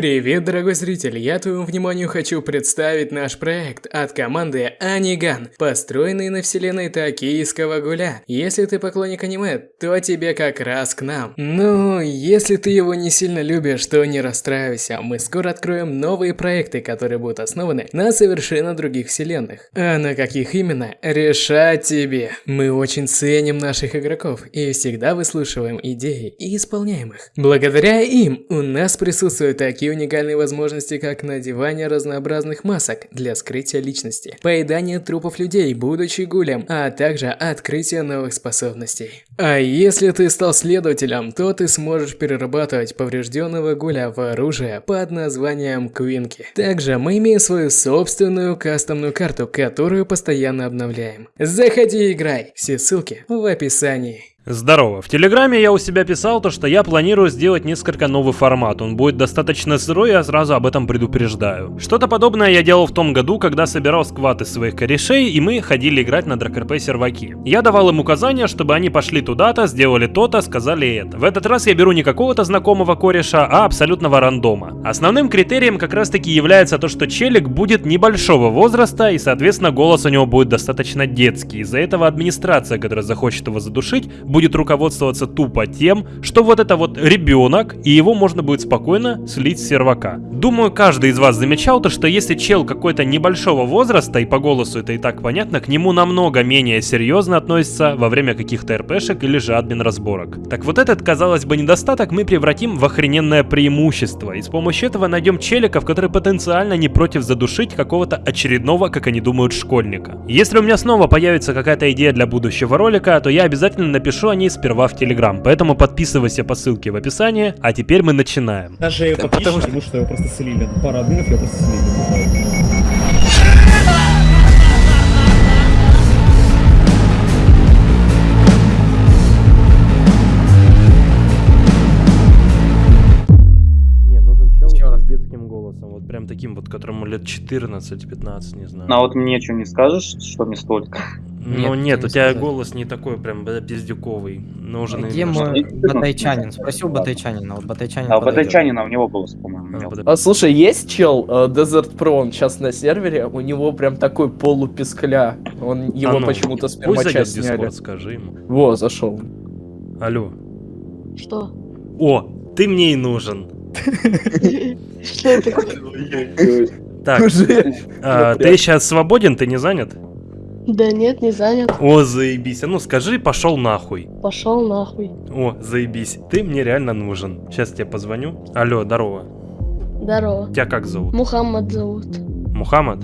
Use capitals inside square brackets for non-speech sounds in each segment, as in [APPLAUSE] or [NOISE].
Привет, дорогой зритель! Я твоему вниманию хочу представить наш проект от команды Аниган, построенный на вселенной Токийского Гуля. Если ты поклонник аниме, то тебе как раз к нам. Ну, если ты его не сильно любишь, то не расстраивайся, мы скоро откроем новые проекты, которые будут основаны на совершенно других вселенных. А на каких именно, решать тебе. Мы очень ценим наших игроков и всегда выслушиваем идеи и исполняем их. Благодаря им у нас присутствуют такие уникальные возможности, как надевание разнообразных масок для скрытия личности, поедание трупов людей, будучи гулем, а также открытие новых способностей. А если ты стал следователем, то ты сможешь перерабатывать поврежденного гуля в оружие под названием Квинки. Также мы имеем свою собственную кастомную карту, которую постоянно обновляем. Заходи и играй, все ссылки в описании. Здорово. В Телеграме я у себя писал то, что я планирую сделать несколько новый формат. Он будет достаточно сырой, я сразу об этом предупреждаю. Что-то подобное я делал в том году, когда собирал скваты своих корешей, и мы ходили играть на дракрп серваки. Я давал им указания, чтобы они пошли туда-то, сделали то-то, сказали это. В этот раз я беру не какого-то знакомого кореша, а абсолютного рандома. Основным критерием как раз таки является то, что челик будет небольшого возраста, и соответственно голос у него будет достаточно детский. Из-за этого администрация, которая захочет его задушить, будет руководствоваться тупо тем, что вот это вот ребенок, и его можно будет спокойно слить с сервака. Думаю, каждый из вас замечал то, что если чел какой-то небольшого возраста, и по голосу это и так понятно, к нему намного менее серьезно относится во время каких-то РПшек или же админ разборок. Так вот этот, казалось бы, недостаток мы превратим в охрененное преимущество, и с помощью этого найдем челиков, которые потенциально не против задушить какого-то очередного, как они думают, школьника. Если у меня снова появится какая-то идея для будущего ролика, то я обязательно напишу напишу о ней сперва в Телеграм, поэтому подписывайся по ссылке в описании, а теперь мы начинаем. Даже ее потому, потому что его просто слили. Пара админов его просто слили. вот прям таким вот, которому лет 14-15, не знаю. Ну, а вот мне что не скажешь, что не столько? Ну нет, нет у тебя сказать. голос не такой прям пиздюковый. Нужен Где мой [LAUGHS] батайчанин? Спросил батайчанина, вот батайчанин. А батайчанина у него голос, по-моему. А, а слушай, есть чел uh, Desert Pro, он сейчас на сервере, у него прям такой полупискля. Он его а ну, почему-то с первого сняли. Discord, скажи ему. Во, зашел. Алло. Что? О, ты мне и нужен. [LAUGHS] Что это? Так, а, ты сейчас свободен, ты не занят? Да нет, не занят. О, заебись. А ну скажи, пошел нахуй. Пошел нахуй. О, заебись. Ты мне реально нужен. Сейчас тебе позвоню. Алло, здорово. Здорово. Тебя как зовут? Мухаммад зовут. Мухаммад?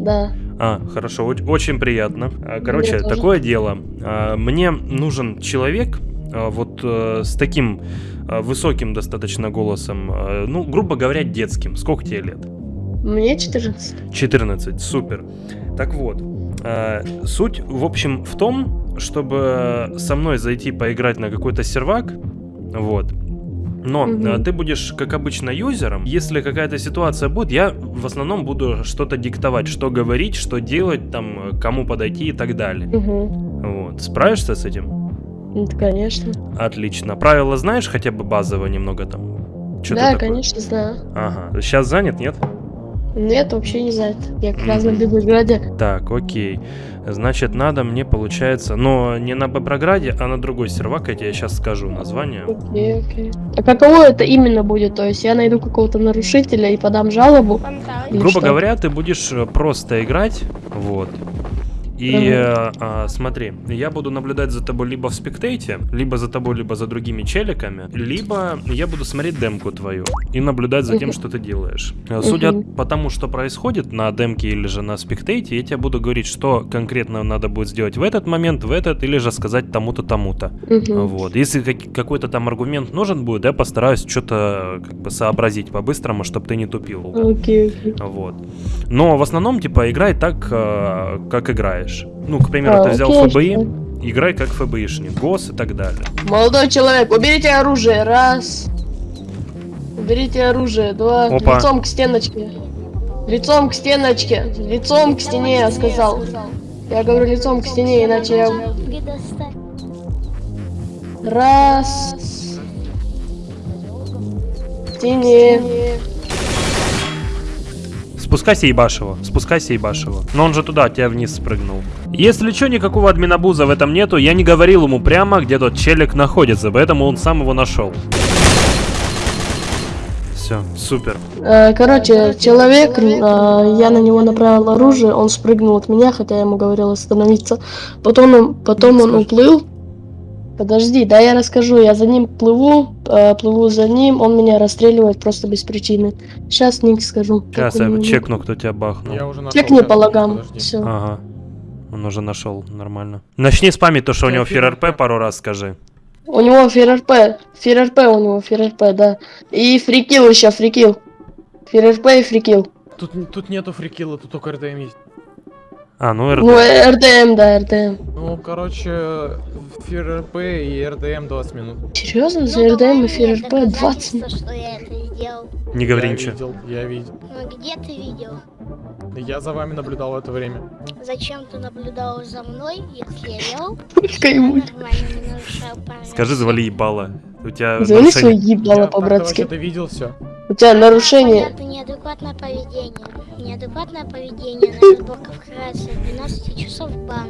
Да. А, хорошо, очень приятно. А, короче, мне такое тоже. дело. А, мне нужен человек, а, вот э, с таким высоким достаточно голосом, ну, грубо говоря, детским. Сколько тебе лет? Мне 14. 14, супер. Так вот, суть, в общем, в том, чтобы со мной зайти поиграть на какой-то сервак, вот, но угу. ты будешь, как обычно, юзером. Если какая-то ситуация будет, я в основном буду что-то диктовать, что говорить, что делать, там, кому подойти и так далее. Угу. Вот. Справишься с этим? Ну, конечно. Отлично. Правила знаешь хотя бы базово немного там? Что да, конечно, знаю. Ага. Сейчас занят, нет? Нет, вообще не знает. Я как раз на Беброграде. Так, окей. Значит, надо мне, получается... Но не на Беброграде, а на другой сервак, я тебе сейчас скажу название. Окей, окей. А каково это именно будет? То есть я найду какого-то нарушителя и подам жалобу? Грубо что? говоря, ты будешь э, просто играть, вот. И угу. а, смотри, я буду наблюдать за тобой либо в спектейте, либо за тобой, либо за другими челиками, либо я буду смотреть демку твою и наблюдать за тем, что ты делаешь. Угу. Судя по тому, что происходит на демке или же на спектейте, я тебе буду говорить, что конкретно надо будет сделать в этот момент, в этот, или же сказать тому-то, тому-то. Вот. Если какой-то там аргумент нужен будет, я постараюсь что-то как бы сообразить по-быстрому, чтобы ты не тупил. Окей, окей. Вот. Но в основном, типа, играй так, а, как играешь играешь. Ну, к примеру, а, ты взял окей, ФБИ, играй как ФБИшник, ГОС и так далее. Молодой человек, уберите оружие, раз. Уберите оружие, два. Опа. Лицом к стеночке. Лицом к стеночке. Лицом к стене, я сказал. Я говорю лицом к стене, иначе я... Раз. стене. Спускайся ебашь его, спускайся ебашь его. Но он же туда, тебя вниз спрыгнул. Если что, никакого админабуза в этом нету, я не говорил ему прямо, где тот челик находится, поэтому он сам его нашел. Все, супер. Э, Короче, человек, э, я на него направил оружие, он спрыгнул от меня, хотя я ему говорил остановиться. Потом он, потом он уплыл. Подожди, да я расскажу. Я за ним плыву, э, плыву за ним, он меня расстреливает просто без причины. Сейчас ник скажу. Сейчас я меня- чекну, кто тебя бахнул. Я уже нашел. Чекни по подожди. Все. Ага. Он уже нашел, нормально. Начни спамить то, что у него ФРРП пару раз скажи. У него ФРРП. ФРРП у него ФРРП, да. И фрикил еще, фрикил. ФРРП и фрикил. Тут, тут нету фрикила, тут только РДМ есть. А, ну. Ну, э, РДМ, да, РДМ. Ну, короче, ФРРП и РДМ 20 минут. Серьезно, за Ну, РДМ мне ФРРП 20 доказательства, что я это сделал. Не говори я ничего. видел, я видел. Ну где ты видел? Я за вами наблюдал это время. Зачем ты наблюдал за мной, если я вел? Кайфует. Нормально не нарушал правила. Скажи, завали ебало. У тебя Завали свое нарушение. ебало я так-то по-братски. вообще-то видел все. У тебя нарушение. Это неадекватное поведение. Неадекватное поведение на разборках карается 12 часов бана.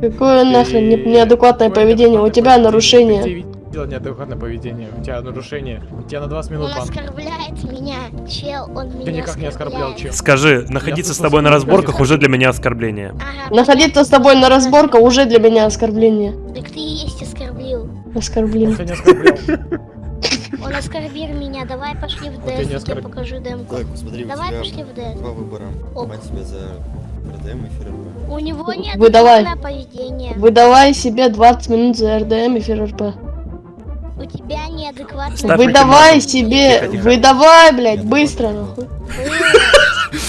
Какое нахрен не- неадекватное поведение? У тебя нарушение. Ты видел неадекватное поведение. У тебя нарушение. У тебя на 20 Он минут бан. оскорбляет меня, чел, он меня никак не оскорблял, чел. Скажи, находиться с тобой на разборках ты уже для меня оскорбление. Ага, Находиться с тобой на разборках уже для меня оскорбление. Так ты и есть оскорбил. Оскорбление. [LAUGHS] Он оскорбил меня, давай пошли в тебя ДС, я тебе оскорбил. покажу демку. Так, посмотри, у Давай тебя пошли в ДС. два выбора. Ок. Мать тебя за РДМ и ФРП. У него нет Выдавай. поведение. Выдавай себе 20 минут за РДМ и ФРРП. У тебя неадекватное Ставь Выдавай себе, Тихо, тихо. выдавай, блядь, быстро, нахуй.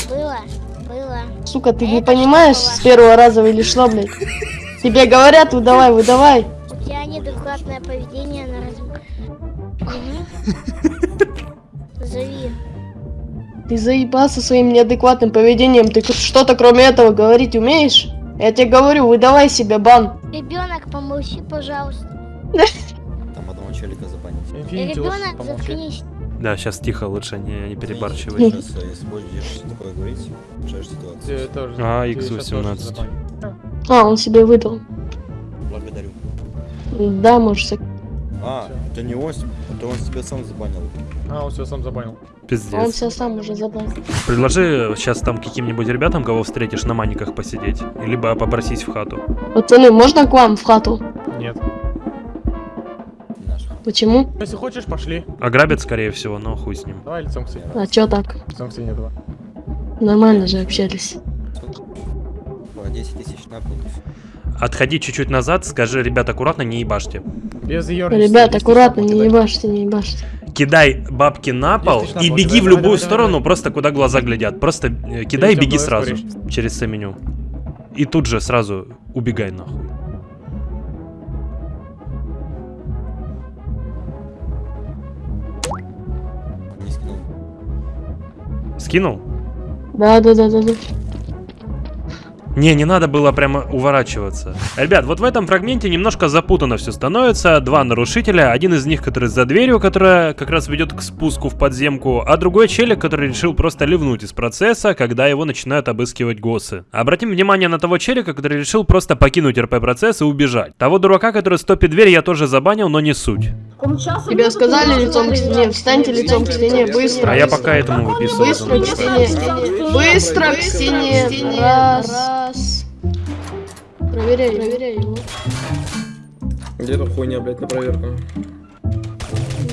Было, было. Сука, ты не понимаешь было? с первого раза или что, блядь? Тебе говорят, выдавай, выдавай. У тебя неадекватное поведение Ты заебался своим неадекватным поведением. Ты что-то кроме этого говорить умеешь? Я тебе говорю, выдавай себе бан. Ребенок, помолчи, пожалуйста. [LAUGHS] Там одного челика забанить. Ребенок, заткнись. Да, сейчас тихо, лучше не, не перебарщивай. Сейчас, э, если будешь такое говорить, решаешь ситуацию. Тоже- А, ты X18. щас тоже забанишь. А, он себе выдал. Благодарю. Да, можешь. А, это не Осип, это он себя сам забанил. А, он все сам забанил. Он Пиздец. себя сам уже забрал. Предложи сейчас там каким-нибудь ребятам, кого встретишь, на маниках посидеть. Либо попросись в хату. Пацаны, можно к вам в хату? Нет. Почему? Если хочешь, пошли. Ограбят, скорее всего, но хуй с ним. Давай лицом к стене. А чё так? Лицом к стене давай. Нормально же общались. По 10 тысяч на пол. Отходи чуть-чуть назад, скажи, ребят, аккуратно, не ебашьте. Без. Ребят, аккуратно, не ебашьте, не ебашьте. Кидай бабки на пол и беги Давай, в любую давай, сторону, давай. просто куда глаза глядят. Просто э, кидай и беги сразу через все-меню. И тут же сразу убегай нахуй. Скинул? Да, да, да, да, да. Не, не надо было прямо уворачиваться. Ребят, вот в этом фрагменте немножко запутанно все становится. Два нарушителя, один из них, который за дверью, которая как раз ведет к спуску в подземку, а другой челик, который решил просто ливнуть из процесса, когда его начинают обыскивать госсы. Обратим внимание на того челика, который решил просто покинуть РП-процесс и убежать. Того дурака, который стопит дверь, я тоже забанил, но не суть. Тебе сказали лицом к стене, встаньте лицом к стене, быстро. А я пока этому выписываю. Быстро к стене. Быстро к стене. Раз. Проверяй, проверяй его. Где эта хуйня, блядь, на проверку?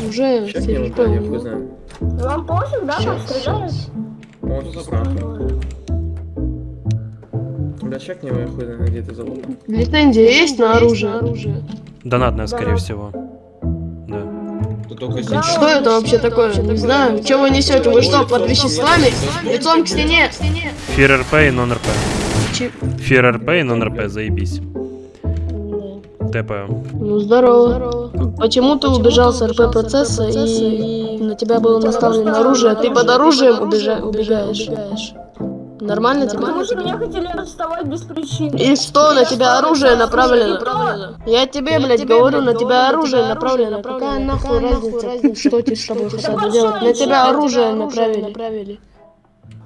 Уже Сейчас не ФРП вот, у я хуй знаю. Вам пофиг, да, Щас, щас. Он. Бля, чекни его, я хуй знаю, где ты забыл. Лицензия есть на оружие? Донатная, скорее всего. Да. Что это вообще такое? Не знаю. Что вы несете? Вы что, под веществами? Лицом к стене. Фир РП и нон РП. Фир РП и нон РП, заебись. ТП. Ну здорово. Почему ты убежал с РП процесса и на тебя было наставлено оружие, а ты под оружием убежа- убегаешь? Нормально тебе? Потому что меня хотели арестовать без причины. И что, на тебя оружие направлено? Я тебе, блядь, говорю, на тебя оружие направлено. Какая нахуй разница, что тебе с тобой [LAUGHS] хотят делать? На тебя оружие направили.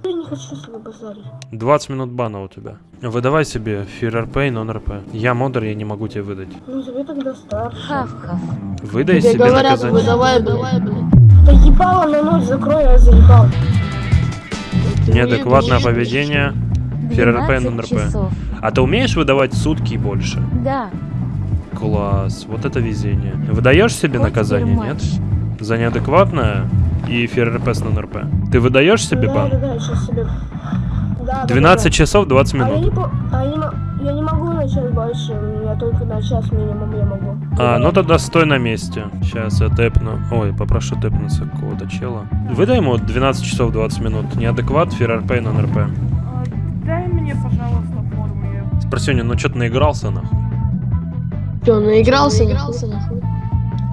Я не хочу с тобой базарить. 20 минут бана у тебя. Выдавай себе фир РП и нон РП. Я модер, я не могу тебе выдать. Ну тебе тогда старше. Выдай Тебе себе говорят, наказание. выдавай, блядь. Да ебало на ночь закрой, я заебал. Неадекватное поведение. Фир РП и нон РП. А ты умеешь выдавать сутки и больше? Да. Класс, вот это везение. Выдаешь себе наказание, нет? За неадекватное и фир РП с нон РП. Ты выдаешь себе бан? да, сейчас себе. Да, да, 12 да. часов 20 А я не, минут. по- а я, не, я не могу на час больше, я только на час минимум я могу. А, ну тогда стой на месте. Сейчас я тэпну. Ой, попрошу тэпнуться какого-то чела. Выдай ему 12 часов 20 минут. Неадекват, фир РП и нон РП. Дай мне, пожалуйста, форму. я- Спросюня, ну чё ты наигрался нахуй? Чё, наигрался? Наигрался, нахуй.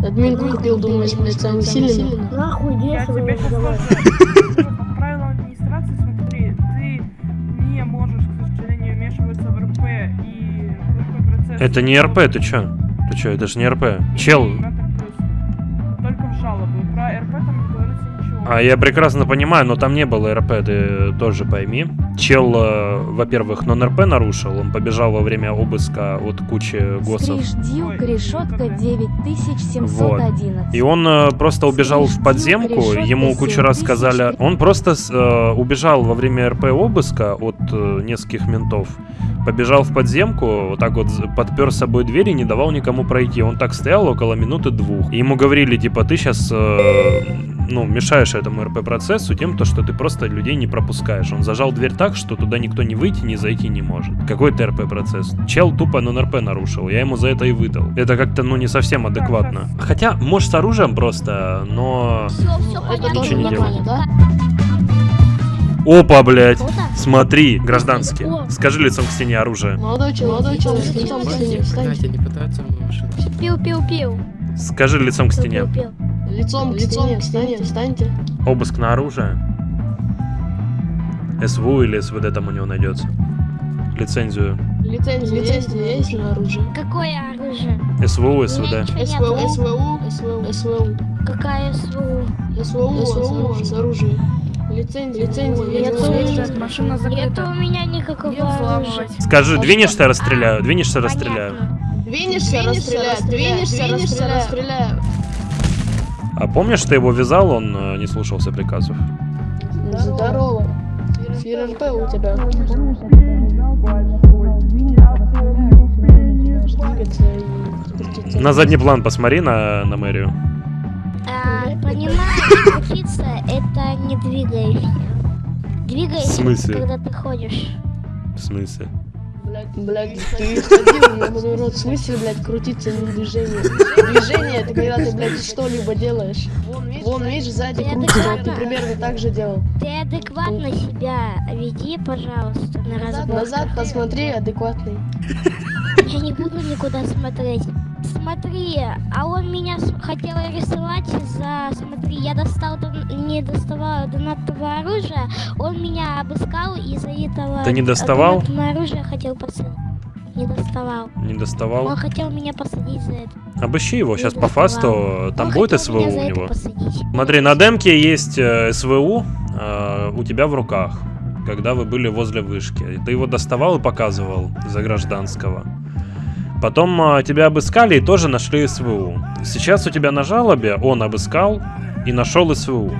Админку купил, думаешь, блядь, самый сильный? Нахуй, иди, Я не сейчас Это не РП, ты чё? Ты чё, это же не РП. Чел, А я прекрасно понимаю, но там не было РП, ты тоже пойми. Чел, э, во-первых, нон-РП нарушил, он побежал во время обыска от кучи госов. Дилка, решетка 9711. И он э, просто убежал в подземку, ему кучу раз сказали... Он просто э, убежал во время РП обыска от э, нескольких ментов. Побежал в подземку, вот так вот подпер с собой дверь и не давал никому пройти. Он так стоял около минуты двух. И ему говорили, типа, ты сейчас, ну, мешаешь этому РП-процессу тем, то, что ты просто людей не пропускаешь. Он зажал дверь так, что туда никто не выйти, не зайти не может. Какой ты РП-процесс? Чел тупо нон-РП нарушил, я ему за это и выдал. Это как-то, ну, не совсем адекватно. Хотя, может, с оружием просто, но... Это тоже не нормально, да? Опа, блядь! Смотри, гражданский. Скажи лицом к стене оружие. Молодой человек, молодой человек, лицом к стене. Пил-пил-пил. Скажи лицом к стене. Пил-пил. Лицом к стене, встаньте, встаньте. Обыск на оружие. СВУ или СВД там у него найдется. Лицензию. Лицензия есть, есть на оружие? Какое оружие? СВУ, СВД. СВУ, СВУ, СВУ, СВУ. Какая СВУ? СВУ, СВУ, с оружием. Лицензия, лицензия, нет, машина Нет у меня никакого оружия. Скажи, двинешься, расстреляю. Двинешься, расстреляю. Двинешься, расстреляю, двинешься, расстреляю, расстреляю. А помнишь, ты его вязал, он э, не слушался приказов? Здорово. Фир РП у тебя. На задний план посмотри на, на мэрию. А, понимаешь, крутиться это не В смысле? когда ты ходишь. В смысле? Блядь, ты ходил, ебаный рот, в смысле, блядь, крутиться не движение? Движение это когда ты, блядь, что-либо делаешь. Вон, видишь, сзади Я крутится, ты примерно так же делал. Ты адекватно себя веди, пожалуйста, на разборках. назад посмотри, адекватный. Я не буду никуда смотреть. Смотри, а он меня хотел арестовать за... Смотри, я достал... Не доставал донатного оружия, он меня обыскал из-за этого... Ты не доставал? Донатное оружие хотел посадить. Не доставал. Не доставал? Он хотел меня посадить за это. Обыщи его, сейчас Не по доставал. фасту, там Он будет СВУ у за него. Смотри, на демке есть э, СВУ э, у тебя в руках, когда вы были возле вышки. И Ты его доставал и показывал за гражданского. Потом э, тебя обыскали и тоже нашли СВУ. Сейчас у тебя на жалобе он обыскал и нашел СВУ.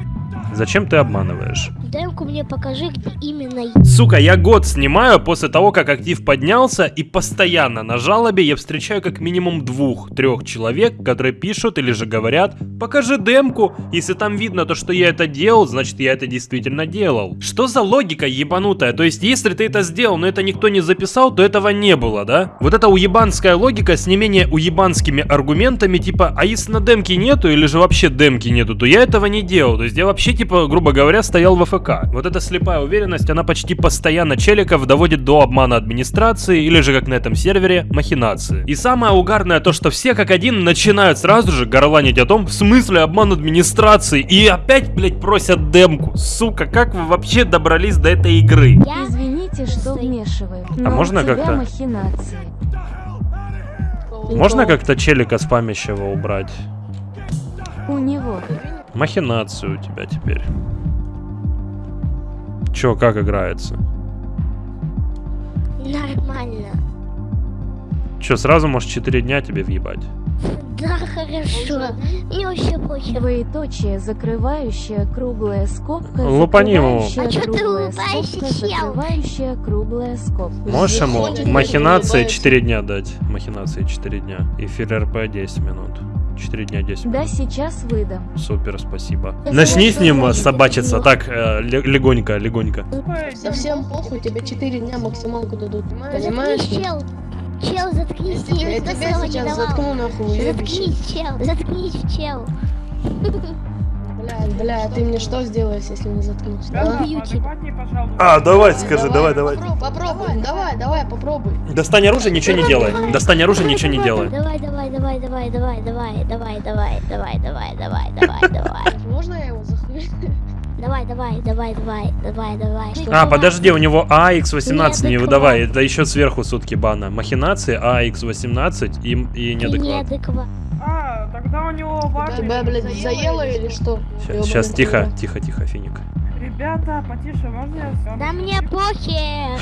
Зачем ты обманываешь? Демку мне покажи, где именно. Сука, я год снимаю после того, как актив поднялся, и постоянно на жалобе я встречаю как минимум двух-трех человек, которые пишут или же говорят, покажи демку, если там видно то, что я это делал, значит я это действительно делал. Что за логика ебанутая? То есть, если ты это сделал, но это никто не записал, то этого не было, да? Вот эта уебанская логика с не менее уебанскими аргументами, типа, а если на демке нету, или же вообще демки нету, то я этого не делал. То есть я вообще типа, грубо говоря, стоял в АФК. Вот эта слепая уверенность, она почти постоянно челиков доводит до обмана администрации или же, как на этом сервере, махинации. И самое угарное то, что все как один начинают сразу же горланить о том, в смысле обман администрации, и опять, блять, просят демку. Сука, как вы вообще добрались до этой игры? Извините, что вмешиваю. А можно как-то? махинации. Можно как-то челика спамящего убрать? У него. Махинацию у тебя теперь. Чё, как играется? Нормально. Чё, сразу можешь 4 дня тебе въебать? Да, хорошо. Мне вообще похер. Двоеточие, закрывающая круглая скобка. Лупани ему. закрывающая А чё ты улыбаешься? Закрывающая круглая скобка. Можешь ему махинации улыбается. 4 дня дать? Махинации 4 дня. И филлер РП 10 минут. 4 дня 10 Да, сейчас выдам. Супер, спасибо. Я Начни с ним может, собачиться. Так, э, ле- легонько, легонько. Совсем похуй, тебе 4 дня максималку дадут. Понимаешь? чел. Чел, заткнись. Я Я тебя сейчас заткну нахуй. Заткнись, чел. Заткнись, чел. [LAUGHS] Бля, бля, ты мне что сделаешь, если не заткнусь? а? Убью тебя. А, давай, скажи, давай, давай. Попробуй, попробуй, давай, давай, попробуй. Достань оружие, ничего не делай. Достань оружие, ничего не делай. Давай, давай, давай, давай, давай, давай, давай, давай, давай, давай, давай, давай, давай. Можно я его захуй? Давай, давай, давай, давай, давай, давай. А, подожди, у него АХ-18 не выдавай. Это еще сверху сутки бана. Махинации, АХ-18 и, и неадекват. А, тогда у него важный... Тебя, блядь, заело или что? Сейчас, сейчас, тихо, тихо, тихо, Финик. Ребята, потише, можно я сам? Да мне похер.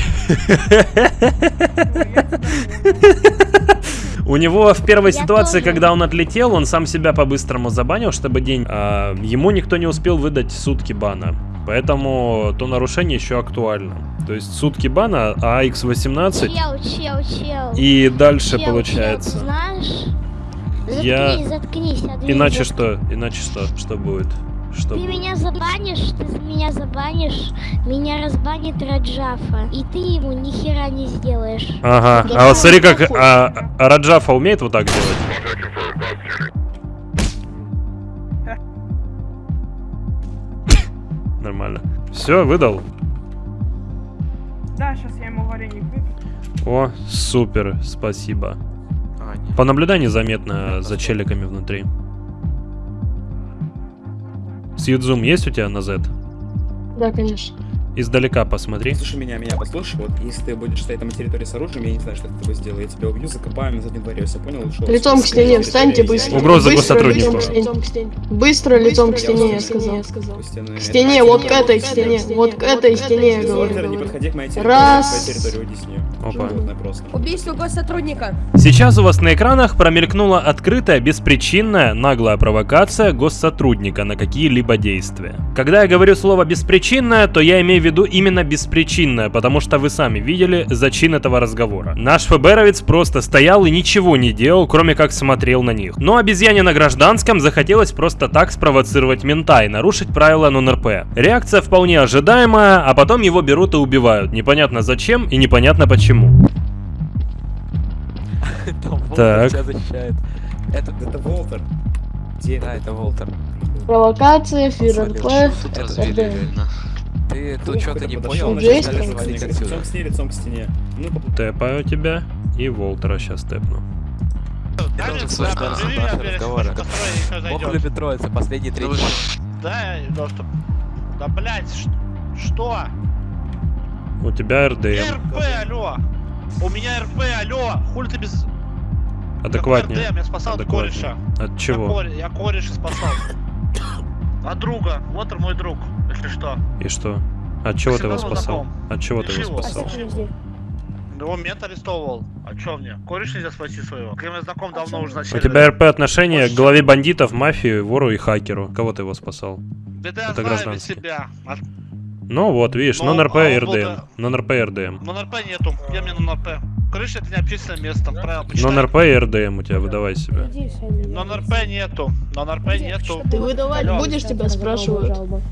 У него в первой Я ситуации, тоже. когда он отлетел, он сам себя по-быстрому забанил, чтобы день... а, ему никто не успел выдать сутки бана. Поэтому то нарушение еще актуально. То есть сутки бана, а X18 Чел, чел, чел. и дальше Чел, получается. чел, знаешь? Я- Заткнись. Адвин, Иначе что? Иначе что? Что будет? Что Ты будет? меня забанишь, ты меня забанишь, меня разбанит Раджафа, и ты ему ни хера не сделаешь. Ага, а вот смотри, как а, а Раджафа умеет вот так делать? [LAUGHS] Нормально. Все, выдал. Да, сейчас я ему вареник выпью. О, супер, спасибо. Понаблюдай незаметно за челиками внутри. Сьюдзум есть у тебя на Z? Да, конечно. Издалека посмотри. Слушай меня, меня послушай, вот если ты будешь стоять там на территории с оружием, я не знаю, что ты такое сделаю, я тебя убью, закопаю на заднем дворе, все понял? Ушел. Лицом к стене, встаньте быстро. Угроза к стене. Быстро лицом к стене, я сказал. К стене, вот к этой стене, вот к этой стене, я не говорю. подходи к моей территории, Раз. Опа. Убийство госсотрудника. Сейчас у вас на экранах промелькнула открытая, беспричинная, наглая провокация госсотрудника на какие-либо действия. Когда я говорю слово «беспричинная», то я имею в виду именно беспричинная, потому что вы сами видели зачин этого разговора. Наш ФБРовец просто стоял и ничего не делал, кроме как смотрел на них. Но обезьяне на гражданском захотелось просто так спровоцировать мента и нарушить правила нон-РП. Реакция вполне ожидаемая, а потом его берут и убивают. Непонятно зачем и непонятно почему. Так. Это, Это Волтер. Где да, это Волтер. Провокация, Это РД. Ты тут что-то не понял, начал начали звонить Лицом отсюда. к стене, лицом к стене. Ну, Тэпаю тебя и Волтера сейчас тэпну. Тут слышно наши разговоры. Бог любит троица, последний три дня. Да, доступ. Да, блять, что? У тебя РДМ. РП, алло! У меня РП, алло! Хули ты без... Адекватнее. РДМ, я спасал от Адекватнее. кореша. От Я, чего? коре- я кореша спасал. [COUGHS] От друга. Вот он мой друг, если что. И что? От чего ты его спасал? знаком. От чего ты его спасал? Его мент арестовывал. А чё мне? Кореш нельзя спасти своего. Кем я знаком давно уже на У тебя РП отношение к главе бандитов, мафии, вору и хакеру. Кого ты его спасал? Да это я Это гражданский. себя. А Ну вот, видишь, Ну, нон-РП а и он РДМ. да. Нон-РП и РДМ. Но НРП нету. Где мне на НРП? Крыша это не общественное место, там правила почитай. Нон-РП и РДМ у тебя, выдавай себя. Но НРП нету. Но НРП нету. Ты выдавать Алло. будешь, тебя спрашивают.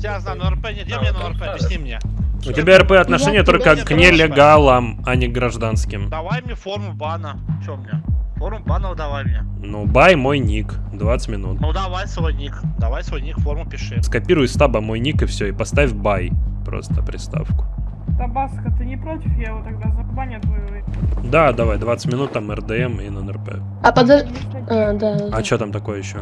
Я знаю, но РП нет. Где мне на РП? Объясни мне. У тебя РП отношение Я только к не нелегалам, а не к гражданским. Давай мне форму бана. Чё мне? Форум банов давай мне. Ну, бай мой ник, 20 минут. Ну давай свой ник. Давай свой ник, форму пиши. Скопируй из таба мой ник и все, и поставь бай. Просто приставку. Табаско, ты не против? Я его тогда забаню твою. Да, давай, 20 минут там РДМ и НРП. А подожди... А, да. А что там такое еще?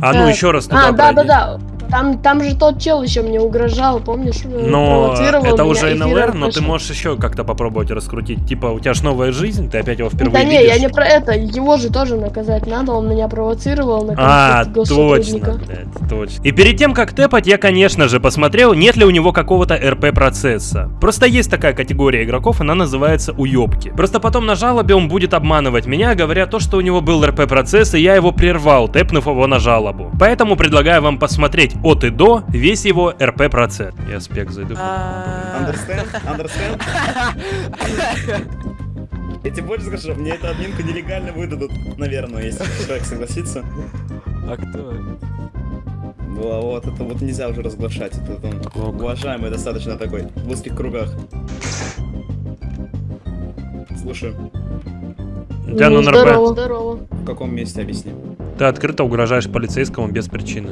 А ну еще раз туда А, да, да, пройди. да. Там, там же тот чел еще мне угрожал, помнишь? э, Но провоцировал это уже НЛР, но ты можешь еще как-то попробовать раскрутить. Типа, у тебя ж новая жизнь, ты опять его впервые Да не, видишь. я не про это, его же тоже наказать надо, он меня провоцировал на А, точно, блядь, точно. И перед тем, как тэпать, я, конечно же, посмотрел, нет ли у него какого-то РП-процесса. Просто есть такая категория игроков, она называется уёбки. Просто потом на жалобе он будет обманывать меня, говоря то, что у него был РП-процесс, и я его прервал, тэпнув его на жалобу. Поэтому предлагаю вам посмотреть от и до весь его РП-процесс. Я спек зайду. Understand? Understand? Я тебе больше скажу, мне эту админку нелегально выдадут, наверное, если человек согласится. А кто? Ну, а вот это вот нельзя уже разглашать, это он уважаемый достаточно такой, в узких кругах. Слушай, тебя Ну, на здорово, здорово. в каком месте объясни? Ты открыто угрожаешь полицейскому без причины.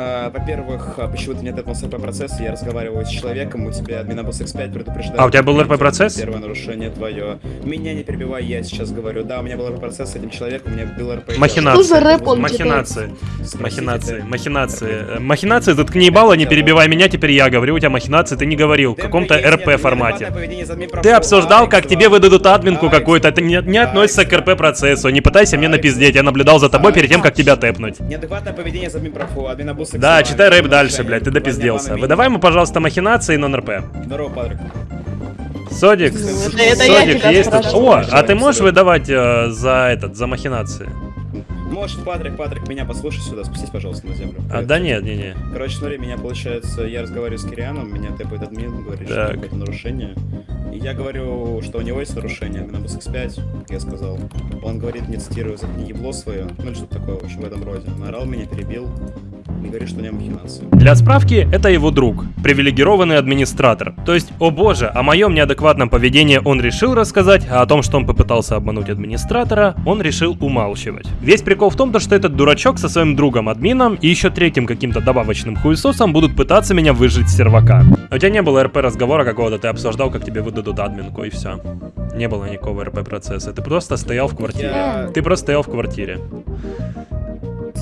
А, Во-первых, а, почему ты не отметился РП-процесс, я разговариваю с человеком, у тебя админобус X5 предупреждает. А, у тебя был РП-процесс? Первое нарушение твое. Меня не перебивай, я сейчас говорю. Да, у меня был РП-процесс с этим человеком, у меня был РП. Махинации. Что за рэп он Махинации. Махинации. ты. Махинации. Э, Махинации, заткни ебало, не перебивай меня, теперь я говорю, у тебя махинации, ты не говорил, в каком-то РП формате. Ты обсуждал, как тебе выдадут админку какую-то, это не, относится к РП процессу, не пытайся мне напиздеть, я наблюдал за тобой перед тем, как тебя тэпнуть. Неадекватное поведение за админпрофу, админ-абуз X2. Да, читай рэп дальше, блядь, ты допизделся. Выдавай ему, пожалуйста, махинации и нон-РП. Здорово, Патрик. Содик, Ну, это- Содик есть. О, а ты можешь выдавать э, за этот, за махинации? Может, Патрик, Патрик, меня послушай сюда, спустись, пожалуйста, на землю. А, да нет, не, не. Короче, смотри, меня получается, я разговариваю с Кирианом, меня тэпает админ, говорит, что Так. какое-то нарушение. И я говорю, что у него есть нарушение, админ-абуз X5, как я сказал. Он говорит, не цитирую, заткни ебло свое, ну или что-то такое, в общем, в этом роде. Наорал меня, перебил, и говорит, что у него махинации. Для справки, это его друг, привилегированный администратор. То есть, о боже, о моем неадекватном поведении он решил рассказать, а о том, что он попытался обмануть администратора, он решил умалчивать. Весь прикол в том, то, что этот дурачок со своим другом админом и еще третьим каким-то добавочным хуесосом будут пытаться меня выжить с сервака. У тебя не было РП разговора какого-то, ты обсуждал, как тебе выдадут админку и все. Не было никакого РП процесса, ты просто стоял в квартире. Я- Ты просто стоял в квартире.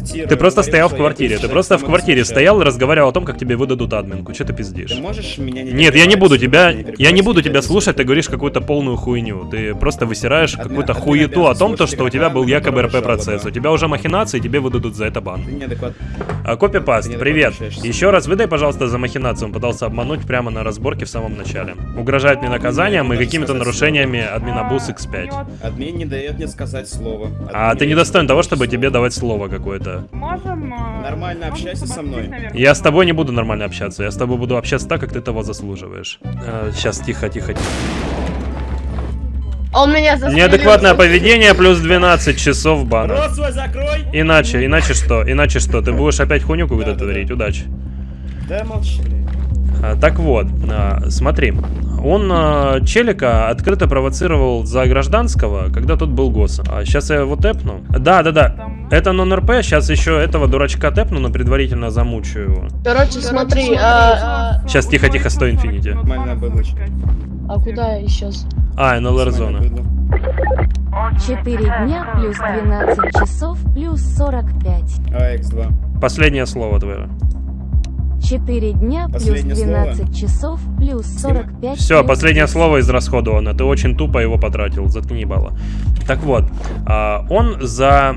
Цитирую, Ты просто стоял в квартире, ты просто в квартире стоял и разговаривал о том, как тебе выдадут админку. Че ты пиздишь? Ты можешь меня не Нет, я не буду тебя, я не буду тебя слушать, ты говоришь какую-то полную хуйню. Ты просто высираешь какую-то хуету о том, то, что у тебя был якобы которая РП процесс. жалоба. У тебя уже махинации, тебе выдадут за это бан. А копипаст, привет. Еще раз выдай, пожалуйста, за махинацию. Он пытался обмануть прямо на разборке в самом начале. Угрожает мне наказанием и какими-то нарушениями админабус X5. Админ не дает мне сказать слово. А ты не достоин того, чтобы тебе давать слово какое-то. Можем... э, Нормально общайся со мной. Я с тобой не буду нормально общаться. Я с тобой буду общаться так, как ты того заслуживаешь. сейчас, тихо, тихо, тихо. Он меня застрелил. Неадекватное поведение плюс 12 часов бана. Рот свой закрой! Иначе, иначе что? Иначе что? Ты будешь опять хуйню какую-то творить? Удачи. Да молчи. А, так вот, а, смотри. Он а, Челика открыто провоцировал за гражданского, когда тот был госом. А сейчас я его тэпну. Да, да, да. Это нон-РП, сейчас еще этого дурачка тэпну, но предварительно замучу его. Короче, смотри, а, а, Сейчас тихо-тихо, стой, Инфинити. А куда я сейчас? А, НЛР зона. 4 дня плюс 12 часов плюс 45. А, X2. Последнее слово твое. 4 дня плюс Последнее 12 часов плюс 45. Все, плюс последнее слово израсходовано. Ты очень тупо его потратил. Заткни ебало. Так вот, а, он за а,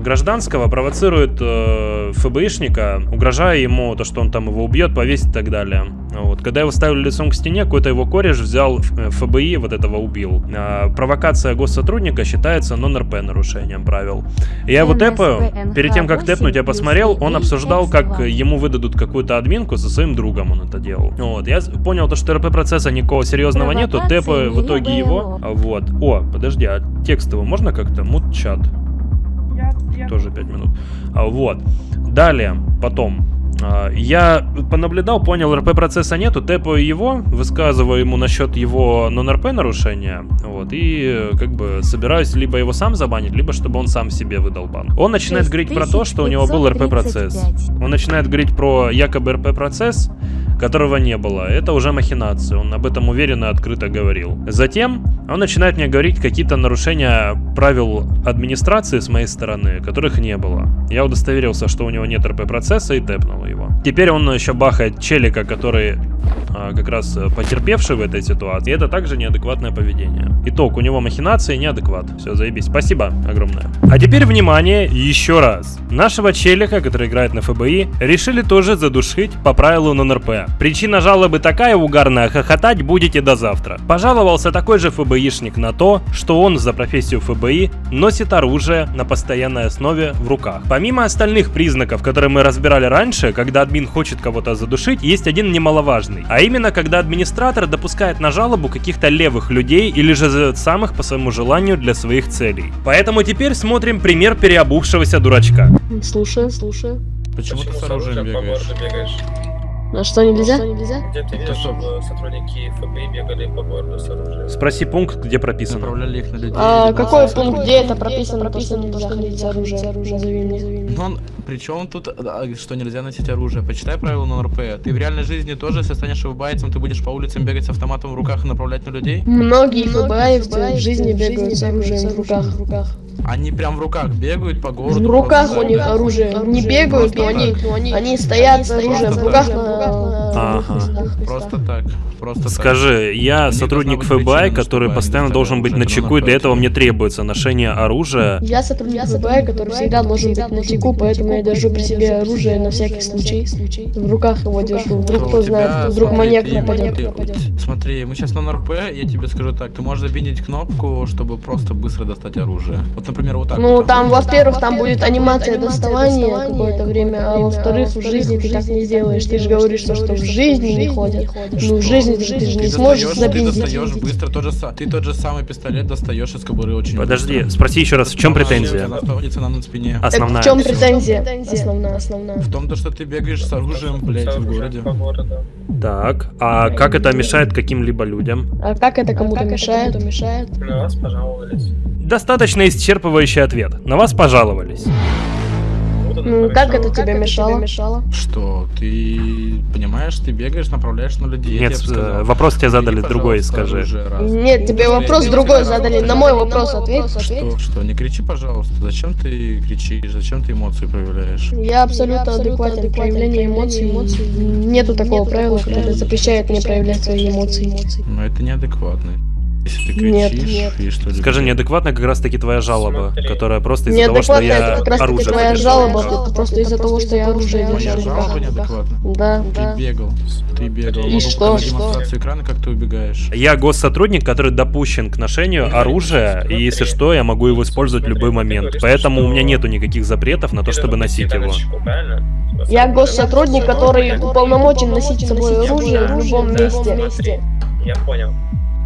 гражданского провоцирует э, ФБИшника, угрожая ему то, что он там его убьет, повесит и так далее. Вот. Когда его ставили лицом к стене, какой-то его кореш взял э, ФБИ, вот этого убил. А, провокация госсотрудника считается нон-РП нарушением правил. Я его тэпаю, перед тем, как тэпнуть, я посмотрел, он обсуждал, как ему выдадут какую-то админку, со своим другом он это делал. Вот, я понял то, что РП-процесса никакого серьезного нету, тэпаю в итоге его. Вот. О, подожди, а текстово можно как-то? Мут-чат. Я. Тоже 5 минут. А, Вот. Далее, потом. А, Я понаблюдал, понял, РП процесса нету, тэпаю его, высказываю ему насчет его нон-РП нарушения, вот, и как бы собираюсь либо его сам забанить, либо чтобы он сам себе выдал бан. Он начинает говорить про то, что у него был РП процесс. Он начинает говорить про якобы РП процесс, которого не было. Это уже махинации, он об этом уверенно и открыто говорил. Затем он начинает мне говорить какие-то нарушения правил администрации с моей стороны, которых не было. Я удостоверился, что у него нет РП процесса и тэпнул его. Теперь он еще бахает челика, который а, как раз э, потерпевший в этой ситуации. И это также неадекватное поведение. Итог, у него махинации неадекват. Все, заебись. Спасибо огромное. А теперь внимание, еще раз. Нашего челика, который играет на ФБИ, решили тоже задушить по правилу нон-РП. Причина жалобы такая угарная, хохотать будете до завтра. Пожаловался такой же ФБИшник на то, что он за профессию ФБИ носит оружие на постоянной основе в руках. Помимо остальных признаков, которые мы разбирали раньше, когда админ хочет кого-то задушить, есть один немаловажный. А именно, когда администратор допускает на жалобу каких-то левых людей или же зовет самых по своему желанию для своих целей. Поэтому теперь смотрим пример переобувшегося дурачка. Слушаю, слушаю. Почему ты с оружием бегаешь? А что нельзя? Где ты видишь, чтобы сотрудники ФБИ бегали по городу с оружием? Спроси пункт, где прописано. Направляли их на людей. А какой пункт, где это прописано, прописано, нельзя ходить с оружием? Назови мне. Ну, он, причем тут, что нельзя носить оружие? Почитай правила на РП. Ты в реальной жизни тоже, если станешь ФБАйцем, ты будешь по улицам бегать с автоматом в руках и направлять на людей? Многие ФБАевцы в жизни бегают с оружием в руках. Они прям в руках бегают по городу. В руках у них оружие. Не бегают, но они, они стоят с оружием в руках на... Ага. Просто так. Просто Скажи, я сотрудник ФБИ, который постоянно должен быть на чеку, и для этого мне требуется ношение оружия. Я сотрудник ФБИ, который всегда должен быть на чеку, поэтому я держу при себе оружие на всякий случай. В руках его держу. Вдруг кто знает, вдруг маньяк нападет. Смотри, мы сейчас на РП, я тебе скажу так, ты можешь забинить кнопку, чтобы просто быстро достать оружие. Вот, например, вот так. Ну, там, во-первых, там будет анимация доставания какое-то время, а во-вторых, в жизни ты так не сделаешь. Ты же говоришь, что, что в жизни не ходят. Ну, в жизни ты, ты же не сможешь Ты забинтить. достаешь быстро, тот же, са- ты тот же самый пистолет достаешь из кобуры очень Подожди, спроси еще раз, в чем претензия? Она находится на спине. Основная. В чем претензия? Основная, основная. В том, то, что ты бегаешь с оружием, блядь, в городе. Так, а как это мешает каким-либо людям? А как это кому-то мешает? мешает? На вас пожаловались. Достаточно исчерпывающий ответ. На вас пожаловались. Ну, как это тебе мешало? мешало? Что, ты понимаешь, ты бегаешь, направляешь на людей. Нет, э, вопрос тебе задали другой, скажи. Нет, тебе вопрос другой задали. На мой вопрос ответь. Что, что, не кричи, пожалуйста. Зачем ты кричишь? Зачем ты эмоции проявляешь? Я абсолютно адекватен в проявлении эмоций. Нету такого правила, которое запрещает мне проявлять свои эмоции. Но это неадекватно. Если ты Нет, кричишь, нет. и что Скажи, неадекватно как раз таки твоя жалоба, которая просто из-за того, что я это как раз таки оружие твоя жалоба, просто из-за того, что я оружие Моя жалоба неадекватна. Да, Ты да. бегал. Ты бегал. И Могу что? показать Что? демонстрацию экрана, как ты убегаешь. Я госсотрудник, который допущен к ношению оружия, и если что, я могу его использовать в любой момент. Поэтому у меня нету никаких запретов на то, чтобы носить его. Я госсотрудник, который уполномочен носить с собой оружие в любом месте. Я понял.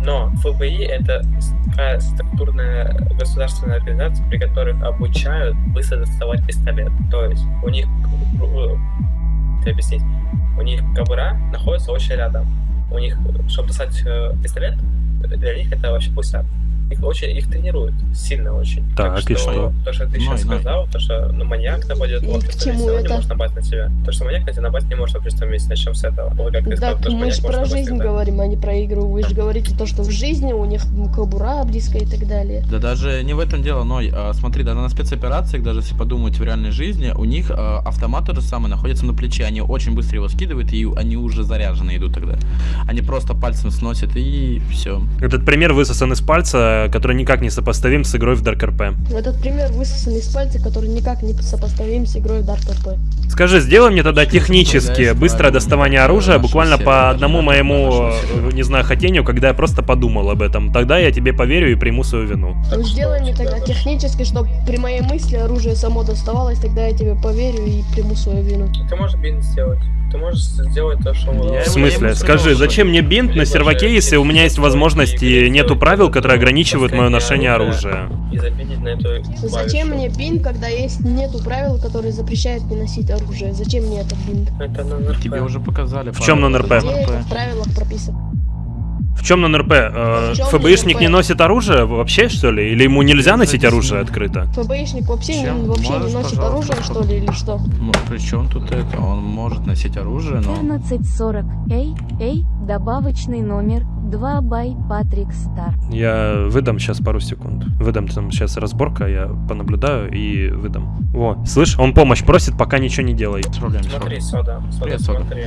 Но ФБИ это такая структурная государственная организация, при которых обучают быстро доставать пистолет. То есть у них, как объяснить, у них кобура находится очень рядом. У них, чтобы достать э, пистолет, для них это вообще пустяк. Их очень, их тренируют, сильно очень. Так, и что? То, что ты Ну, сейчас сказал, то, что ну, маньяк нападет, вот, к что чему он не это? может напасть на тебя. То, что маньяк на тебя напасть не может в том месте, начнем с этого. Вот как ты сказал, Так то, что мы же про жизнь когда. говорим, а не про игру. Вы же говорите то, что в жизни у них кобура близкая и так далее. Да даже не в этом дело, но а, смотри, даже на спецоперациях, даже если подумать в реальной жизни, у них а, автомат тот же самый находится на плече, они очень быстро его скидывают, и они уже заряжены идут тогда. Они просто пальцем сносят и все. Этот пример высосан из пальца, который никак не сопоставим с игрой в Dark RP. Этот пример высосан из пальца, который никак не сопоставим с игрой в Dark RP. Скажи, сделай мне тогда технически быстрое доставание оружия, буквально по одному моему, не знаю, хотению, когда я просто подумал об этом. Тогда я тебе поверю и приму свою вину. Ну, Сделай мне тогда технически, чтобы при моей мысли оружие само доставалось, тогда я тебе поверю и приму свою вину. Ты можешь бинт сделать. Ты можешь сделать то, что... В смысле? Скажи, зачем мне бинт на серваке, если у меня есть возможность и нету правил, которые ограничивают ограничивают мое ношение оружия. И запилить на эту Зачем мне бинт, когда есть нету правил, которые запрещают мне носить оружие? Зачем мне этот бинт? Это на НРП. Тебе уже показали. В чем на НРП? Где это в правилах прописано? В чем на НРП? Э, чем ФБИшник НРП? не носит оружие вообще, что ли? Или ему нельзя носить оружие открыто? ФБИшник вообще, не- вообще не Можешь, носит пожалуйста, оружие, что ли, или что? Ну, при чем тут это? Он может носить оружие, но... 1440. Эй, эй, добавочный номер 2 бай Патрик Стар. Я выдам сейчас пару секунд. Выдам там сейчас разборка, я понаблюдаю и выдам. Во, слышь, он помощь просит, пока ничего не делай. Смотри, сода, сода, Привет, Сода. смотри.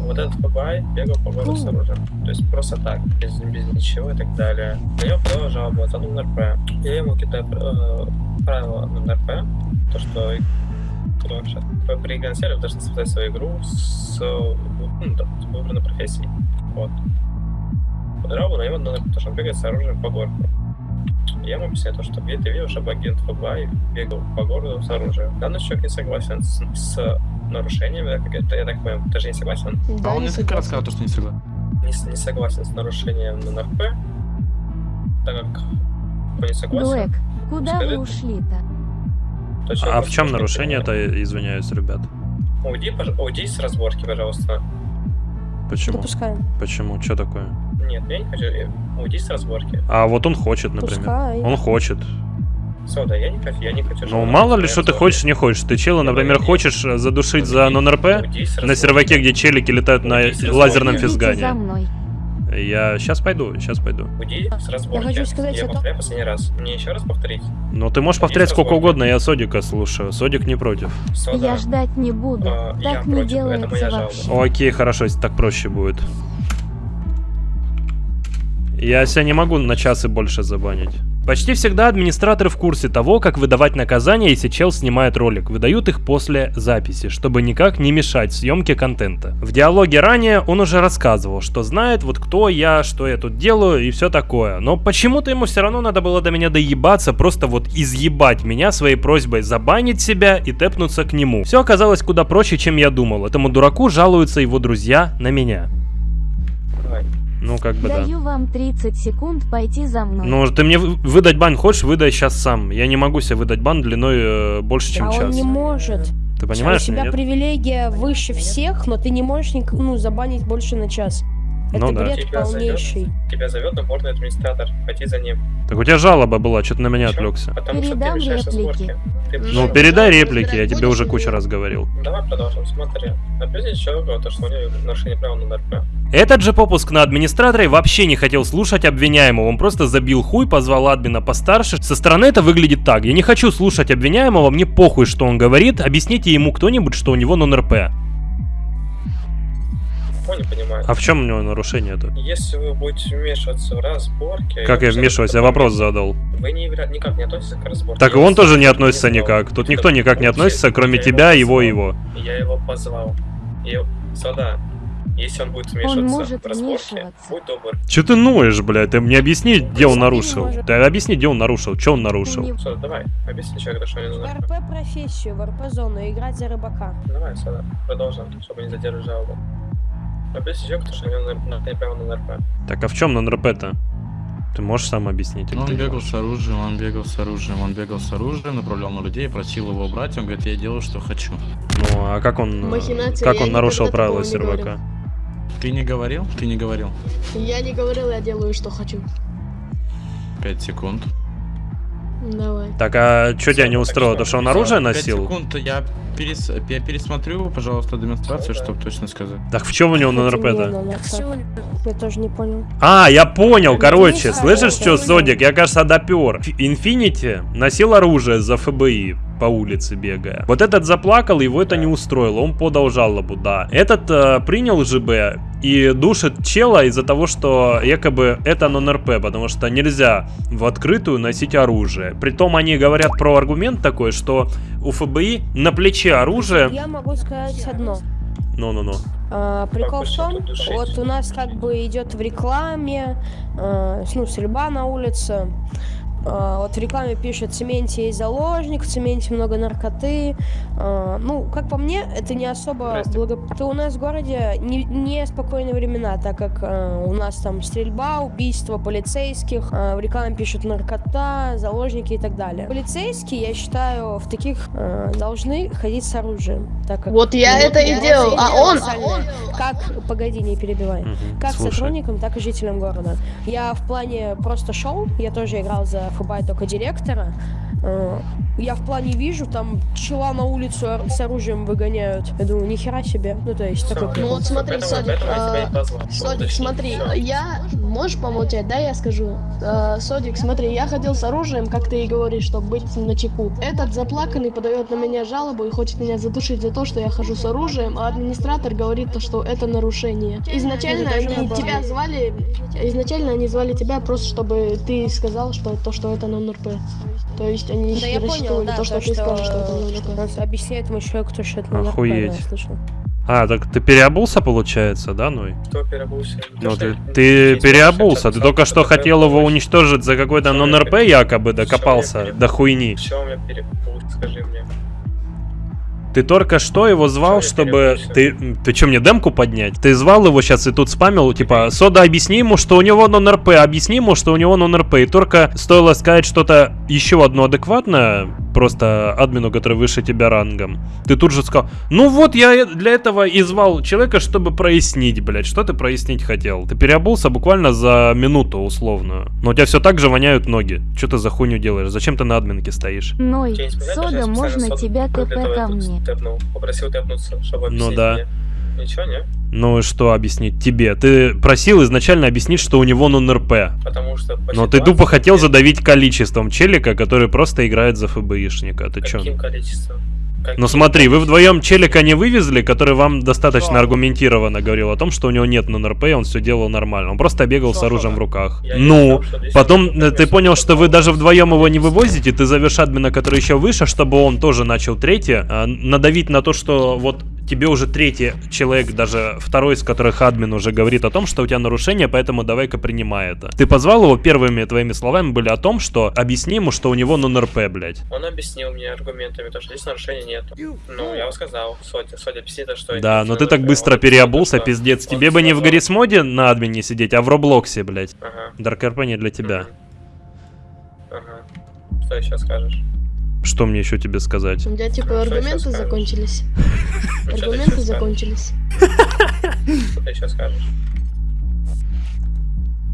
Вот этот ФБА бегал по городу с оружием. То есть просто так, без, без ничего и так далее. На него подала жалобу за НРП. Я ему кидаю э, правила на НРП, то что сейчас при консерве должны создать свою игру с, ну, да, с выбранной профессией. Вот. Подрал на него на НРП, потому что он бегает с оружием по городу. Я ему объясняю то, что ты видел, чтобы агент ФБА бегал по городу с оружием. Данный человек не согласен с, с нарушениями, да, как это, я так понимаю, ты же не согласен? Да, а он не несколько раз сказал, то, что не согласен. Не, не согласен с нарушением на НРП, так как не согласен. Блэк, куда вы Скажи. ушли-то? то человек А в чем нарушение-то, извиняюсь, ребят? Уйди, пож- уйди с разборки, пожалуйста. Почему? Допускаем. Почему? Что такое? Нет, я не хочу. Уйди с разборки. А вот он хочет, например. Пускай. Он хочет. Сода, я не хочу, я не хочу. Ну, мало ли, что ты хочешь, не хочешь. Ты чела, например, хочешь э, задушить за нон-РП Уйди на серваке, где челики летают на Уйди лазерном физгане. Я сейчас пойду, сейчас пойду. Уйди с разборки. хочу сказать, я что- повторяю последний раз. Мне еще раз повторить. Но ты можешь повторять сколько угодно, я Содика слушаю. Содик не против. Сода. Я ждать не буду. А, я так не против, это делается жалоба. вообще. Окей, хорошо, если так проще будет. Я себя не могу на час и больше забанить. Почти всегда администраторы в курсе того, как выдавать наказания, если чел снимает ролик. Выдают их после записи, чтобы никак не мешать съемке контента. В диалоге ранее он уже рассказывал, что знает вот кто я, что я тут делаю и все такое. Но почему-то ему все равно надо было до меня доебаться, просто вот изъебать меня своей просьбой забанить себя и тэпнуться к нему. Все оказалось куда проще, чем я думал. Этому дураку жалуются его друзья на меня. Давай. Ну, как бы да. Даю вам 30 секунд пойти за мной. Ну, ты мне вы- выдать бан хочешь, выдай сейчас сам. Я не могу себе выдать бан длиной э, больше, чем а он час. не может. Ты понимаешь, У тебя нет? привилегия выше всех, но ты не можешь ну, забанить больше на час. Это Ну да. бред Тебя зовет, полнейший. тебя зовет наборный администратор. Пойти за ним. Так у тебя жалоба была, что ты на меня Почему? отвлекся. Потому что ты Передам реплики. Ты Ну, решаешь. передай реплики, я тебе уже кучу раз говорил. Давай продолжим. Смотри. Объясни человеку, то, что у него нарушение права на НРП. Этот же попуск на администраторе вообще не хотел слушать обвиняемого, он просто забил хуй, позвал админа постарше. Со стороны это выглядит так. Я не хочу слушать обвиняемого, мне похуй, что он говорит, объясните ему кто-нибудь, что у него нон-РП. Понял, понимаю. А в чем у него нарушение-то? Если вы будете вмешиваться в разборки... Как я вмешиваюсь? Я вопрос задал. Вы не, никак не относитесь к разборке. Так и он тоже не относится никак. Тут никто никак не относится, кроме тебя, его и его. Я его позвал. И, Сода, если он будет вмешиваться может в вмешиваться. будь добр. Че ты ноешь, блядь? Ты мне объясни, где он нарушил. может. Ты объясни, где он нарушил, что он нарушил. Сода, давай, объясни человеку, что не В нужно. РП профессию, в РП зону, играть за рыбака. Давай, Сода, продолжим, чтобы не задерживать жалобу. Объясни человеку, что у него на- на- право на НРП. Так а в чем нон-РП-то? Ты можешь сам объяснить? или Он бегал с оружием, он бегал с оружием, он бегал с оружием, направлял на людей, просил его убрать, он говорит, я делаю, что хочу. Ну, а как он, Махинация, как он нарушил правила сервака? Ты не говорил? Ты не говорил. Я не говорил, я делаю, что хочу. Пять секунд. Давай. Так, а что тебя не устроило? То, что он оружие носил? секунд, я, перес... я пересмотрю, пожалуйста, демонстрацию, чтобы точно сказать. Так в чем у него Это не нон-РП-то? нон-РП. Я тоже не понял. А, я понял, короче, не слышишь, что, Зодик, я, кажется, допер. Инфинити носил оружие за ФБИ по улице бегая. Вот этот заплакал, его это не устроило, он подал жалобу, да. Этот э, принял ЖБ и душит чела из-за того, что якобы это нон-РП, потому что нельзя в открытую носить оружие. Притом они говорят про аргумент такой, что у ФБИ на плече оружие... Я могу сказать одно. Ну-ну-ну. А, прикол в том, вот у нас как бы идет в рекламе, э, ну, стрельба на улице. А, вот в рекламе пишет, в цементе есть заложник, в цементе много наркоты. А, ну, как по мне, это не особо благо... То у нас в городе не, не спокойные времена, так как а, у нас там стрельба, убийства полицейских, в рекламе пишут наркота, заложники и так далее. Полицейские, я считаю, в таких должны ходить с оружием. Так как, вот я ну, это и делал, а он, а он... Как, погоди, не перебивай. Угу, как слушай. сотрудникам, так и жителям города. Я в плане просто шел, я тоже играл за ФБ только директора. Э, я в плане вижу, там чела на улицу с оружием выгоняют. Я думаю, нихера себе. Ну, то есть, такой Ну, вот смотри, Содик, а, Содик, смотри, я... Можешь помолчать, да, я скажу? А, Содик, смотри, я ходил с оружием, как ты и говоришь, чтобы быть на чеку. Этот заплаканный подает на меня жалобу и хочет меня задушить за то, что я хожу с оружием, а администратор говорит, то, что это нарушение. Изначально они тебя звали... Изначально они звали тебя просто, чтобы ты сказал, что то, что это нон-РП. То есть они да, я понял, да, то, что, то, ты сказал, что это нон-РП. Объясняет этому человеку, то, что это нон-РП. Охуеть. А, так ты переобулся, получается, да, Ной? Кто переобулся? Ну, ты, ты переобулся. Ты только что хотел его уничтожить за какой-то нон-РП якобы, докопался до хуйни. Все, у меня переобулся, скажи мне. Ты только что его звал, чтобы... Ты, ты что, мне демку поднять? Ты звал его сейчас и тут спамил, типа, Сода, объясни ему, что у него нон-РП, объясни ему, что у него нон-РП. И только стоило сказать что-то еще одно адекватное, просто админу, который выше тебя рангом. Ты тут же сказал, ну вот я для этого и звал человека, чтобы прояснить, блядь, что ты прояснить хотел. Ты переобулся буквально за минуту условную. Но у тебя все так же воняют ноги. Что ты за хуйню делаешь? Зачем ты на админке стоишь? Ной, Сода, можно тебя ТП ко мне? Тэпнул. Попросил тэпнуться, чтобы Ну да. Мне. Ничего, не? Ну и что объяснить тебе? Ты просил изначально объяснить, что у него нон-РП. Потому что... Но ты тупо хотел задавить количеством челика, который просто играет за ФБИшника. Ты чё? Каким количеством? Ну смотри, вы вдвоем челика не вывезли, который вам достаточно Что? аргументированно говорил о том, что у него нет нон-РП, он все делал нормально. Он просто бегал Что? с оружием в руках. Я ну, потом ты понял, что вы даже вдвоем его не вывозите, ты зовешь админа, который еще выше, чтобы он тоже начал третье, а, надавить на то, что вот тебе уже третий человек, даже второй из которых админ уже говорит о том, что у тебя нарушение, поэтому давай-ка принимай это. Ты позвал его, первыми твоими словами были о том, что объясни ему, что у него нон-РП, блядь. Он объяснил мне аргументами, то, что здесь нарушения нету. Ну, я сказал, Сотя, Сотя, объясни то, что... Да, но ты так быстро переобулся, пиздец. Тебе бы не в Гаррисмоде на админе сидеть, а в Роблоксе, блядь. Ага. Дарк РП не для тебя. Ага. Что еще скажешь? Что мне еще тебе сказать? У меня типа аргументы закончились. Аргументы закончились. Что ты еще скажешь?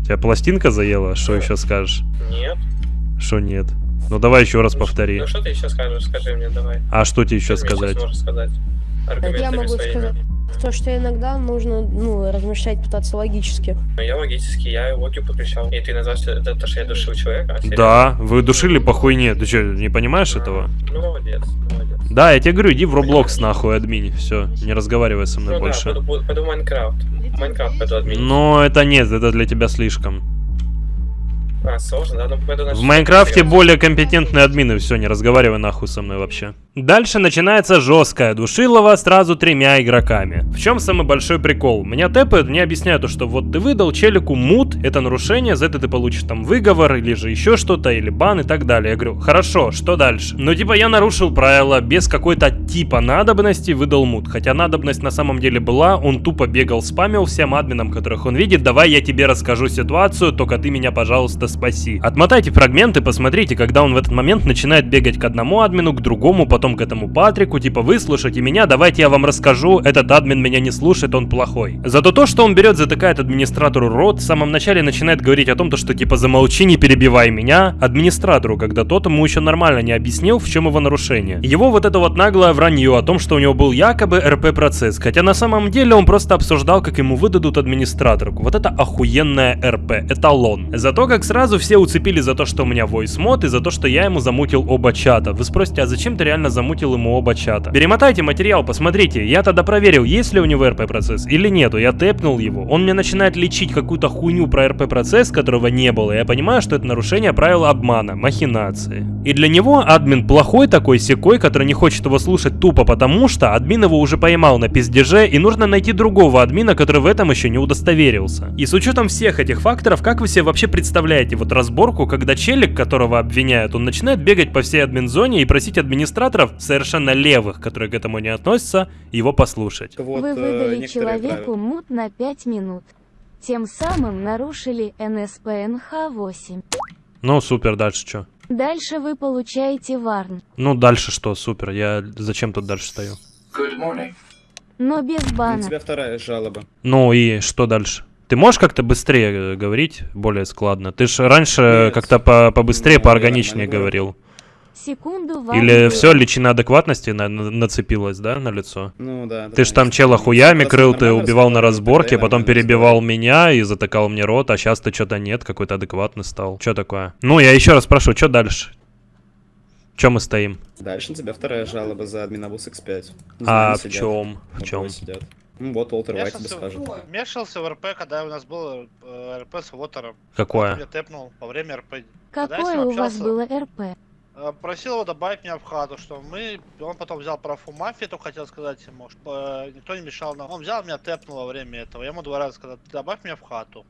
Тебя пластинка заела? Что еще скажешь? Нет. Что нет? Ну давай еще раз повтори. Ну что ты еще скажешь? Скажи мне, давай. А что тебе еще сказать? Я могу сказать. То, что иногда нужно, ну, размышлять, пытаться логически. Ну, я логически, я логику подключал. И ты назвал, что это то, что я душил человека? А да, вы душили по хуйне. Ты что, не понимаешь а, этого? Ну, молодец, молодец. Да, я тебе говорю, иди в Roblox нахуй, админ. Все, не разговаривай со мной ну, больше. Да, пойду, пойду в Майнкрафт. Майнкрафт пойду админ. Но это нет, это для тебя слишком. А, сложно, да? Пойду в Майнкрафте более компетентные админы, все, не разговаривай нахуй со мной вообще. Дальше начинается жесткая душилова сразу тремя игроками. В чем самый большой прикол? Меня тэпают, мне объясняют, что вот ты выдал челику мут, это нарушение, за это ты получишь там выговор, или же еще что-то, или бан и так далее. Я говорю, хорошо, что дальше? Ну типа я нарушил правила, без какой-то типа надобности выдал мут. Хотя надобность на самом деле была, он тупо бегал, спамил всем админам, которых он видит, давай я тебе расскажу ситуацию, только ты меня, пожалуйста, спаси. Отмотайте фрагменты, посмотрите, когда он в этот момент начинает бегать к одному админу, к другому, потом к этому Патрику, типа, выслушайте меня, давайте я вам расскажу, этот админ меня не слушает, он плохой. Зато то, что он берет, затыкает администратору рот, в самом начале начинает говорить о том, то, что типа замолчи, не перебивай меня, администратору, когда тот ему еще нормально не объяснил, в чем его нарушение. Его вот это вот наглое вранье о том, что у него был якобы РП-процесс, хотя на самом деле он просто обсуждал, как ему выдадут администраторку. Вот это охуенная РП, эталон. Зато как сразу все уцепили за то, что у меня voice мод и за то, что я ему замутил оба чата. Вы спросите, а зачем ты реально замутил ему оба чата. Перемотайте материал, посмотрите. Я тогда проверил, есть ли у него РП-процесс или нету. Я тэпнул его. Он мне начинает лечить какую-то хуйню про РП-процесс, которого не было. Я понимаю, что это нарушение правил обмана, махинации. И для него админ плохой такой секой, который не хочет его слушать тупо потому, что админ его уже поймал на пиздеже, и нужно найти другого админа, который в этом еще не удостоверился. И с учетом всех этих факторов, как вы себе вообще представляете вот разборку, когда челик, которого обвиняют, он начинает бегать по всей админ-зоне и просить администраторов, совершенно левых, которые к этому не относятся, его послушать. Вы выдали человеку мут на 5 минут. Тем самым нарушили НСПНХ-8. Ну, супер, дальше что? Дальше вы получаете варн. Ну, дальше что, супер, я зачем тут дальше стою? Good morning. Но без бана. У тебя вторая жалоба. Ну и что дальше? Ты можешь как-то быстрее э, говорить, более складно? Ты же раньше как-то по побыстрее, ну, поорганичнее говорил. Секунду вам Или все, личина адекватности на на нацепилась, да, на лицо? Ну да. Ты ж там чела хуями крыл, ты убивал на разборке, потом перебивал меня и затыкал мне рот, а сейчас ты что-то нет, какой-то адекватный стал. Что такое? Ну, я еще раз прошу, что дальше? Чем мы стоим? Дальше на тебя вторая жалоба за админабус X5. А в чем? В чем? Ну вот, Уолтер Уайт тебе скажет. Мешался в РП, когда у нас был э, РП с Уотером. Какое? Я тэпнул во время РП. Какое у вас было РП? Э, просил его добавить меня в хату, что мы... Он потом взял профу мафии, только хотел сказать ему, что э, никто не мешал нам. Он взял меня, тэпнул во время этого. Я ему два раза сказал, добавь меня в хату.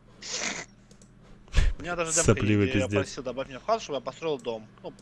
У меня даже демка я просил добавить меня в хату, чтобы я построил дом. Ну,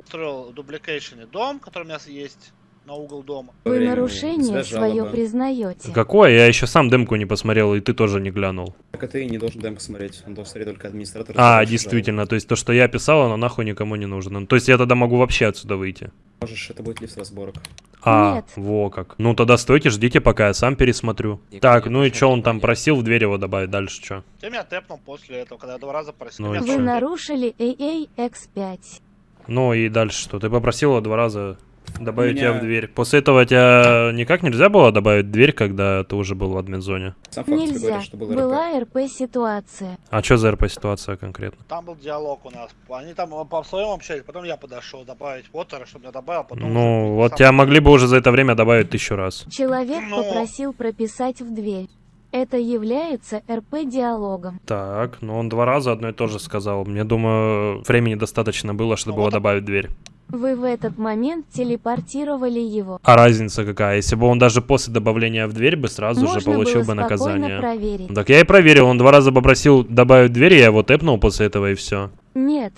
построил в дубликейшене дом, который у меня есть на угол дома. Вы нарушение свое признаете. Какое? Я еще сам демку не посмотрел, и ты тоже не глянул. Так а ты не должен демку смотреть, он должен смотреть только администратор. А, действительно, жалобы. то есть то, что я писал, оно нахуй никому не нужно. Ну, то есть я тогда могу вообще отсюда выйти. Можешь, это будет лифт разборок. А, Нет. во как. Ну тогда стойте, ждите, пока я сам пересмотрю. И так, ну и что он там просил в дверь его добавить, дальше что? Ты меня тэпнул после этого, когда я два раза просил. Ну, Вы нарушили AAX5. Ну и дальше что? Ты попросил его два раза Добавить меня... тебя в дверь. После этого тебя никак нельзя было добавить дверь, когда ты уже был в админ-зоне? Нельзя. Говорит, что был Была РП-ситуация. А что за РП-ситуация конкретно? Там был диалог у нас. Они там по своему общались, потом я подошел добавить Вотера, чтобы я добавил, потом... Ну, вот сам... тебя могли бы уже за это время добавить тысячу раз. Человек Но... попросил прописать в дверь. Это является РП-диалогом. Так, ну он два раза одно и то же сказал. Мне, думаю, времени достаточно было, чтобы ну, его вот добавить в дверь. Вы в этот момент телепортировали его. А разница какая? Если бы он даже после добавления в дверь бы сразу Можно же получил бы наказание. Проверить. Так я и проверил, он два раза попросил добавить дверь, я его тэпнул после этого и все. Нет,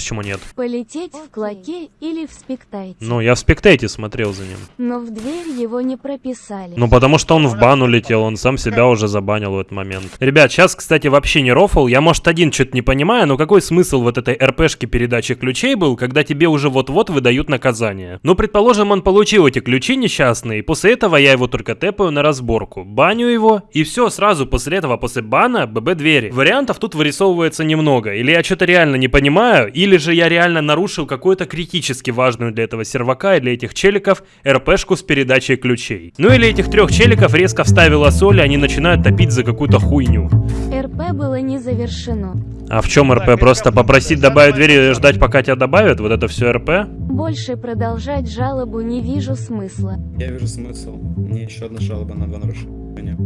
Почему нет? Полететь в клоке или в спектайте. Ну, я в спектайте смотрел за ним. Но в дверь его не прописали. Ну, потому что он в бан улетел, он сам себя уже забанил в этот момент. Ребят, сейчас, кстати, вообще не рофл. Я, может, один что-то не понимаю, но какой смысл вот этой РПшки передачи ключей был, когда тебе уже вот-вот выдают наказание? Ну, предположим, он получил эти ключи несчастные, и после этого я его только тэпаю на разборку. Баню его, и все, сразу после этого, после бана, ББ двери. Вариантов тут вырисовывается немного. Или я что-то реально не понимаю, или или же я реально нарушил какую-то критически важную для этого сервака и для этих челиков РПшку с передачей ключей. Ну или этих трех челиков резко вставила соль, и они начинают топить за какую-то хуйню. РП было не завершено. А в чем РП? Просто попросить добавить дверь и ждать, пока тебя добавят? Вот это все РП? Больше продолжать жалобу не вижу смысла. Я вижу смысл. Мне еще одна жалоба на два нарушения.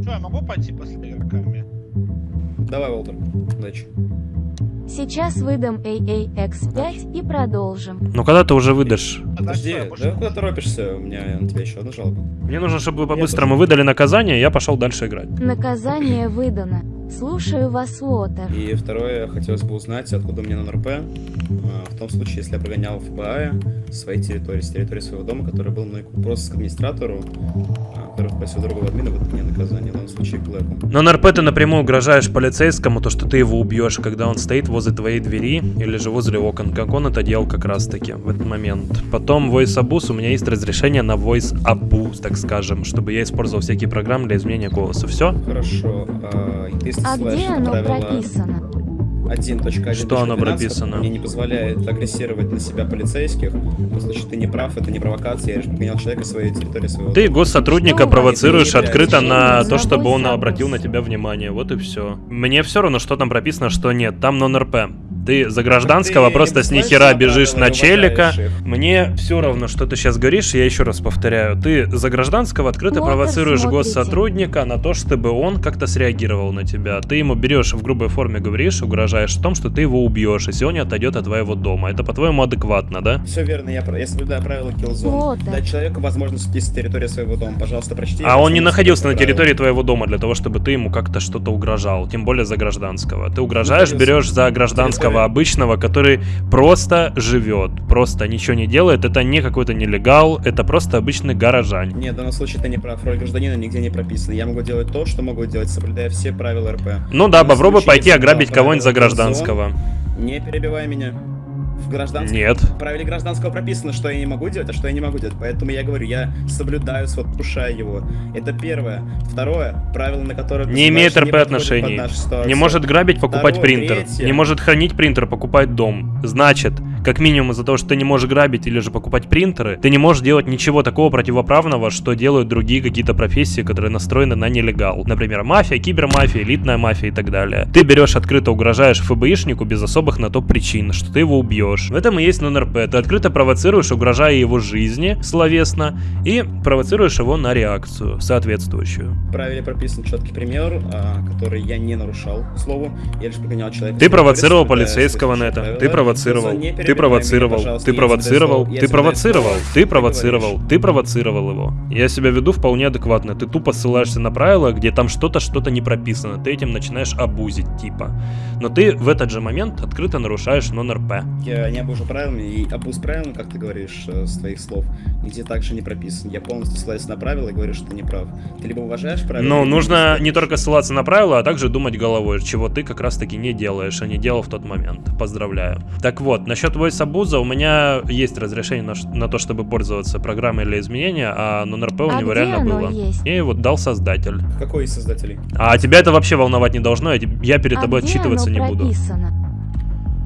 Что, я могу пойти после игроками? Давай, Волтер, удачи. Сейчас выдам AAX5 и продолжим. Ну когда ты уже выдашь? Подожди, да куда торопишься? У меня на тебя еще одна жалоба. Мне нужно, чтобы вы по-быстрому выдали наказание, и я пошел дальше играть. Наказание выдано. Слушаю вас, Уотер. И второе, хотелось бы узнать, откуда мне на РП, а, в том случае, если я прогонял ФБА с своей территории, с территории своего дома, который был мной просто к администратору, а, который попросил другого админа выдать мне наказание, в данном случае Блэку. Но на РП ты напрямую угрожаешь полицейскому, то, что ты его убьешь, когда он стоит возле твоей двери или же возле окон, как он это делал как раз таки в этот момент. Потом Voice Abuse, у меня есть разрешение на Voice Abuse, так скажем, чтобы я использовал всякие программы для изменения голоса. Все? Хорошо. А, а где оно прописано? 1.1. Что оно прописано? Мне не позволяет агрессировать на себя полицейских. В случае ты не прав, это не провокация, я лишь подгонял человека своей территории своего. Ты госсотрудника провоцируешь открыто на то, чтобы он обратил на тебя внимание. Вот и все. Мне все равно, что там прописано, что нет. Там нон-РП. Ты за гражданского ты просто с нихера бежишь на челика. Мне все равно, что ты сейчас говоришь, я еще раз повторяю. Ты за гражданского открыто вот провоцируешь госсотрудника на то, чтобы он как-то среагировал на тебя. Ты ему берешь в грубой форме говоришь, угрожаешь в том, что ты его убьешь, и сегодня отойдет от твоего дома. Это по-твоему адекватно, да? Все верно, я, я соблюдаю правила киллзон. Вот, да. Дать человеку возможность уйти с территории своего дома. Пожалуйста, прочти. А он не находился на территории твоего дома для того, чтобы ты ему как-то что-то угрожал. Тем более за гражданского. Ты угрожаешь, берешь за гражданского территория. обычного, который просто живет, просто ничего не делает. Это не какой-то нелегал, это просто обычный горожань. Нет, в данном случае ты не прав. Роль гражданина нигде не прописана. Я могу делать то, что могу делать, соблюдая все правила РП. Ну да, попробуй пойти ограбить кого-нибудь за гражданского. Не перебивай меня в гражданском... Нет. В правиле гражданского прописано, что я не могу делать, а что я не могу делать. Поэтому я говорю, я соблюдаю, вот, его. Это первое. Второе, правило, на которое... Не имеет РП отношений. Не может грабить, покупать Второе, принтер. Третье. Не может хранить принтер, покупать дом. Значит, как минимум из-за того, что ты не можешь грабить или же покупать принтеры, ты не можешь делать ничего такого противоправного, что делают другие какие-то профессии, которые настроены на нелегал. Например, мафия, кибермафия, элитная мафия и так далее. Ты берешь открыто угрожаешь ФБИшнику без особых на то причин, что ты его убьешь. В этом и есть нон-РП. Ты открыто провоцируешь, угрожая его жизни словесно, и провоцируешь его на реакцию соответствующую. В правиле прописан четкий пример, а, который я не нарушал, к слову. Я лишь погонял человека. Ты провоцировал полицейского на это. Ты провоцировал. Ты провоцировал, ты провоцировал, ты провоцировал, ты провоцировал, ты провоцировал его. Я себя веду вполне адекватно. Ты тупо ссылаешься на правила, где там что-то, что-то не прописано. Ты этим начинаешь абузить, типа. Но ты в этот же момент открыто нарушаешь нон-РП. Я не обужу правилами, и абуз правилами, как ты говоришь, э, с твоих слов, нигде также не прописан. Я полностью ссылаюсь на правила и говорю, что ты не прав. Ты либо уважаешь правила... Ну, нужно не только ссылаться на правила, а также думать головой, чего ты как раз-таки не делаешь, а не делал в тот момент. Поздравляю. Так вот, насчет voice абуза у меня есть разрешение на, на то, чтобы пользоваться программой для изменения, а нон-РП у а него реально было. Есть? И вот дал создатель. Какой из создателей? А тебя это вообще волновать не должно, я перед а тобой отчитываться не буду.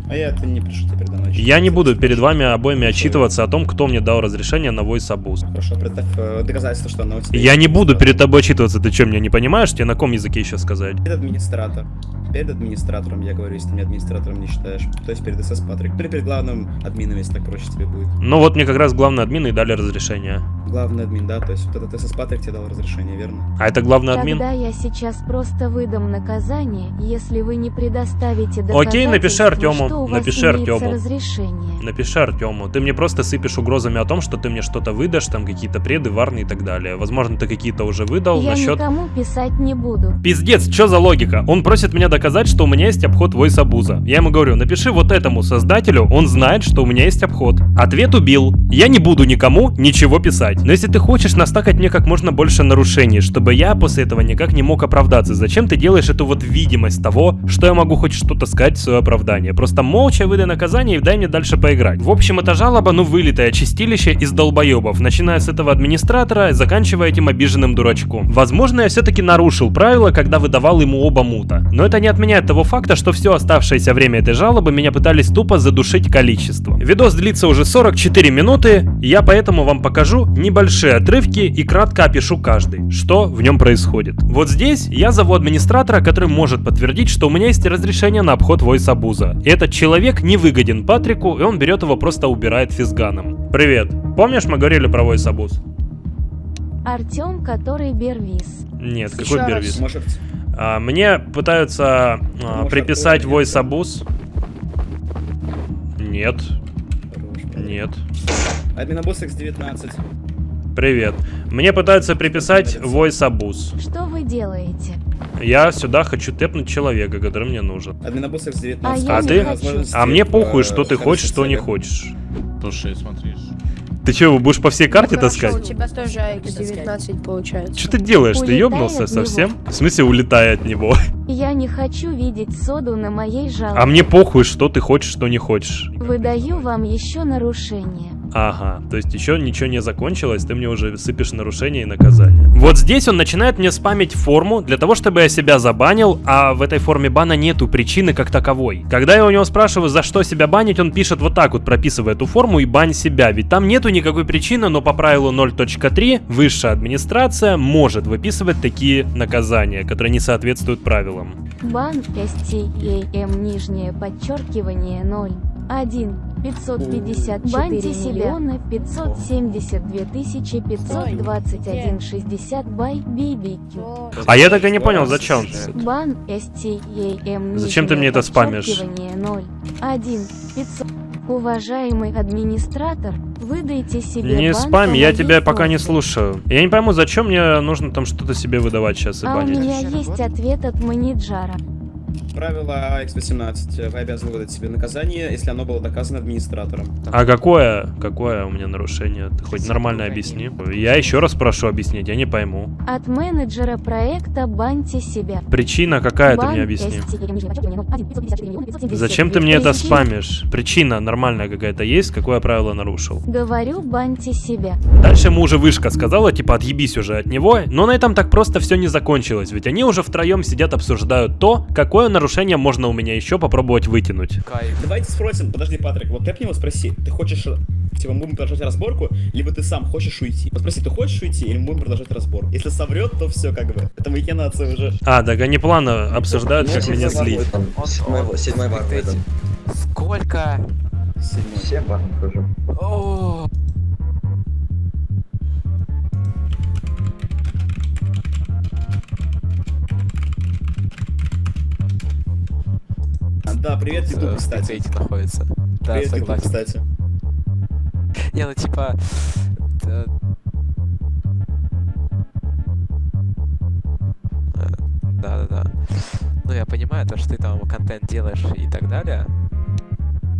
А я это не пишу теперь давно. Я не буду перед вами обоими отчитываться о том, кто мне дал разрешение на voice abuse. Хорошо, представь э, доказательство, что оно у тебя Я не буду перед тобой отчитываться, ты что, меня не понимаешь? Тебе на каком языке еще сказать? Это администратор перед администратором, я говорю, если ты меня администратором не считаешь. То есть перед СС Патрик. Перед, перед главным админом, если так проще тебе будет. Ну вот мне как раз главный админ и дали разрешение. Главный админ, да, то есть вот этот Патрик тебе дал разрешение, верно? А это главный админ? Тогда я сейчас просто выдам наказание, если вы не предоставите доказательства, Окей, напиши Артему, напиши Артему. разрешение. Напиши Артему. Ты мне просто сыпешь угрозами о том, что ты мне что-то выдашь, там какие-то преды, варны и так далее. Возможно, ты какие-то уже выдал я насчет... Я никому писать не буду. Пиздец, что за логика? Он просит меня доказать, что у меня есть есть обход voice абуза. Я ему говорю, напиши вот этому создателю, он знает, что у меня есть обход. Ответ убил. Я не буду никому ничего писать. Но если ты хочешь настакать мне как можно больше нарушений, чтобы я после этого никак не мог оправдаться, зачем ты делаешь эту вот видимость того, что я могу хоть что-то сказать в свое оправдание? Просто молча выдай наказание и дай мне дальше поиграть. В общем, это жалоба, ну вылитое чистилище из долбоебов, начиная с этого администратора, заканчивая этим обиженным дурачком. Возможно, я все-таки нарушил правила, когда выдавал ему оба мута. Но это не отменяет того факта, что все оставшееся время этой жалобы меня пытались тупо задушить количеством. Видос длится уже 44 минуты, я поэтому вам покажу небольшие отрывки и кратко опишу каждый, что в нем происходит. Вот здесь я зову администратора, который может подтвердить, что у меня есть разрешение на обход voice абуза. И этот человек не выгоден Патрику, и он берет его просто убирает физганом. Привет. Помнишь, мы говорили про voice абуз? Артем, который Бервис. Нет, какой Бервис? Может... А, мне пытаются а, приписать voice abuse. Нет. Нет. Админобус X19. Привет. Мне пытаются приписать voice abuse. Что вы делаете? Я сюда хочу тэпнуть человека, который мне нужен. Админобус X19. А, а ты? А мне похуй, что ты хочешь, что не хочешь. Слушай, смотришь. Ты что, будешь по всей карте ну, таскать? у тебя тоже X19 получается. Что ты делаешь? Улетай ты ёбнулся совсем? В смысле, улетай от него? Я не хочу видеть соду на моей жалобе. А мне похуй, что ты хочешь, что не хочешь. Выдаю вам еще нарушение. Ага, то есть еще ничего не закончилось, ты мне уже сыпешь нарушения и наказания. Вот здесь он начинает мне спамить форму для того, чтобы я себя забанил, а в этой форме бана нету причины как таковой. Когда я у него спрашиваю, за что себя банить, он пишет вот так вот, прописывая эту форму и бань себя. Ведь там нету никакой причины, но по правилу 0.3 высшая администрация может выписывать такие наказания, которые не соответствуют правилам. Бан STAM нижнее подчеркивание 0. 1. 554 Баньте миллиона 572 тысячи 521 60 бай BBQ. А я так и не понял, зачем Бан STAM Зачем ты мне это спамишь? 0. 1. 500 Уважаемый администратор, выдайте себе Не спам, я тебя пока не слушаю. Я не пойму, зачем мне нужно там что-то себе выдавать сейчас и А у меня есть ответ от менеджера. Правило X18. Вы обязаны выдать себе наказание, если оно было доказано администратором. А какое, какое у меня нарушение? Ты хоть нормально объясни. Я еще раз прошу объяснить, я не пойму. От менеджера проекта баньте себя. Причина какая, ты мне объясни. STAM нижнее подчеркивание 0. 1. 554 миллиона 572 Зачем ты мне это спамишь? Причина нормальная какая-то есть, какое правило нарушил? Говорю, баньте себя. Дальше ему уже вышка сказала, типа, отъебись уже от него, но на этом так просто все не закончилось, ведь они уже втроем сидят, обсуждают то, какое нарушение можно у меня еще попробовать вытянуть. Давайте спросим, подожди, Патрик, вот ты него спроси, ты хочешь, э, типа, мы будем продолжать разборку, либо ты сам хочешь уйти? Вот спроси, ты хочешь уйти, или мы будем продолжать разбор? Если соврет, то все, как бы, это махинация уже. А, так они плавно обсуждают, как меня злить. Седьмой, седьмой бар. Сколько? Семь бар хожу. Да, привет, YouTube, кстати. Эти находится. Да, Привет, YouTube, согласен. кстати. Не, ну типа... да. Э, Да-да-да. Ну, я понимаю, то, что ты там контент делаешь и так далее,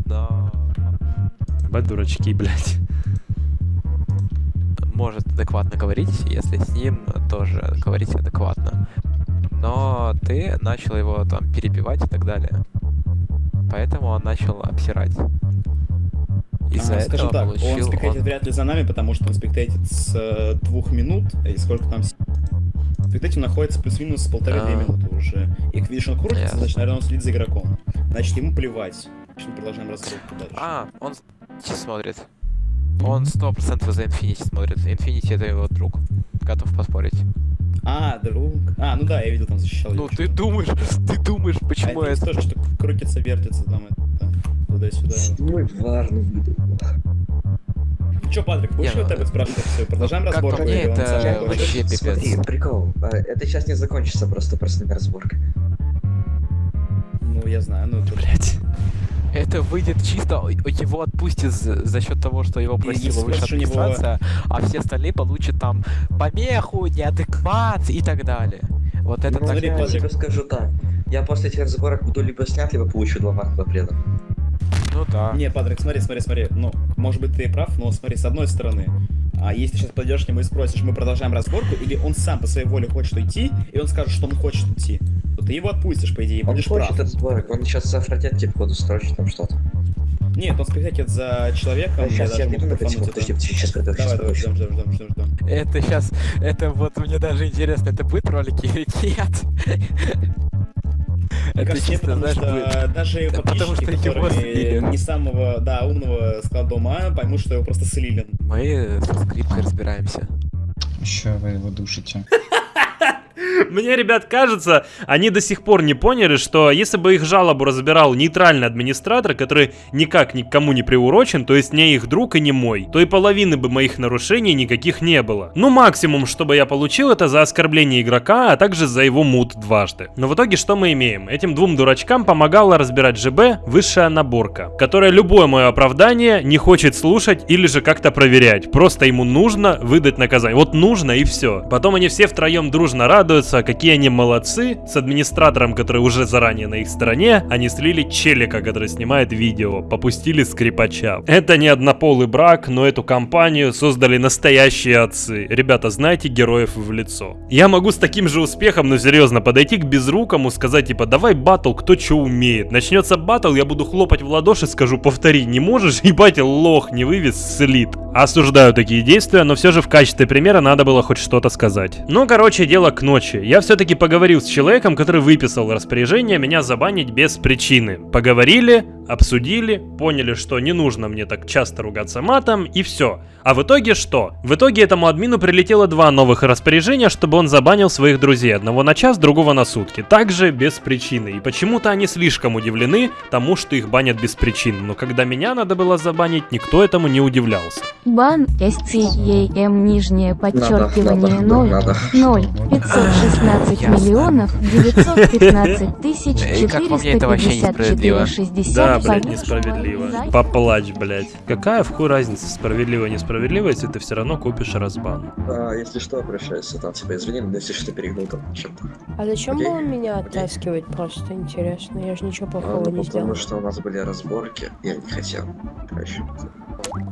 но Бать дурачки, блядь. может адекватно говорить, если с ним тоже говорить адекватно. Но ты начал его там перебивать и так далее. Поэтому он начал обсирать. Из-за А, этого скажем так, получил он спектейтит вряд ли за нами, потому что он спектейтит с э, двух минут, и сколько там... с- Спектейтинг находится плюс-минус полторы-две А. минуты уже. И он крутится, Ясно. значит, наверное, он следит за игроком. Значит, ему плевать. Значит, мы продолжаем разборку дальше. А, он смотрит. Он сто процентов за Infinity смотрит. Infinity это его друг. Готов поспорить. А, друг. А, ну да, я видел, там защищал. Ну ты думаешь, [LAUGHS] ты думаешь, почему а это? тоже, что крутится, вертится там, это, туда-сюда. Седьмой ну. Ну чё, Патрик, будешь вот ну, это спрашивать? Все, продолжаем как по разборку? мне, или он это сам вообще пипец. Смотри, прикол. а, Это сейчас не закончится просто простыми разборками. Ну, я знаю, ну... Блять. Это выйдет чисто, его отпустят за, за счет того, что его просила него- администрация, а все остальные получат там помеху, неадекват и так далее. Вот это Ну, так... я тебе скажу так. Я после этих разборок буду либо снят, либо получу два марка запретов. Ну да. Не, Патрик, смотри, смотри, смотри. Ну, может быть, ты и прав, но смотри, с одной стороны, а если ты сейчас подойдешь к нему и спросишь, мы продолжаем разборку, или он сам по своей воле хочет уйти, и он скажет, что он хочет уйти, то ты его отпустишь, по идее, и Он будешь хочет прав. разборок, он сейчас за фратетки входу строчит там что-то. Нет, он спектакет за человеком, Да, даже я кайфануть секунд, это. подожди, сейчас приду, Давай, сейчас давай, ждем, ждем, ждем, ждем, ждем. Это сейчас, это вот мне даже интересно, это будет ролики или нет? Это чисто, потому знаешь, что будет. даже Да потому подписчики, что его которые слили. не самого, да, умного склада ума, поймут, что его просто слили. Мы со скрипкой разбираемся. Еще вы его душите. Мне, ребят, кажется, они до сих пор не поняли, что если бы их жалобу разбирал нейтральный администратор, который никак ни к кому не приурочен, то есть не их друг и не мой, то и половины бы моих нарушений никаких не было. Ну, максимум, чтобы я получил, это за оскорбление игрока, а также за его мут дважды. Но в итоге что мы имеем? Этим двум дурачкам помогала разбирать ЖБ высшая наборка, которая любое мое оправдание не хочет слушать или же как-то проверять. Просто ему нужно выдать наказание. Вот нужно и все. Потом они все втроем дружно радуются, кажется, какие они молодцы. С администратором, который уже заранее на их стороне, они слили челика, который снимает видео. Попустили скрипача. Это не однополый брак, но эту компанию создали настоящие отцы. Ребята, знаете героев в лицо. Я могу с таким же успехом, но серьезно, подойти к безрукому, сказать типа, давай батл, кто что умеет. Начнется батл, я буду хлопать в ладоши, скажу, повтори, не можешь? Ебать, лох не вывез, слит. Осуждаю такие действия, но все же в качестве примера надо было хоть что-то сказать. Ну, короче, дело к ночи. Я все-таки поговорил с человеком, который выписал распоряжение меня забанить без причины. Поговорили, обсудили, поняли, что не нужно мне так часто ругаться матом, и все. А в итоге что? В итоге этому админу прилетело два новых распоряжения, чтобы он забанил своих друзей. Одного на час, другого на сутки. Также без причины. И почему-то они слишком удивлены тому, что их банят без причины. Но когда меня надо было забанить, никто этому не удивлялся. Бан STEM нижнее подчеркивание 0 0 516 миллионов 915 тысяч [LAUGHS] 454 60 Да, блядь, несправедливо. Поплачь, блядь. Какая в хуй разница, справедливо, несправедливо, если ты все равно купишь разбан? А, если что, обращайся, там тебя извини, но если что, перегнул там чем-то. А зачем было меня оттаскивать, просто интересно? Я же ничего А, плохого ну, не сделал. потому что у нас были разборки, я не хотел. Короче.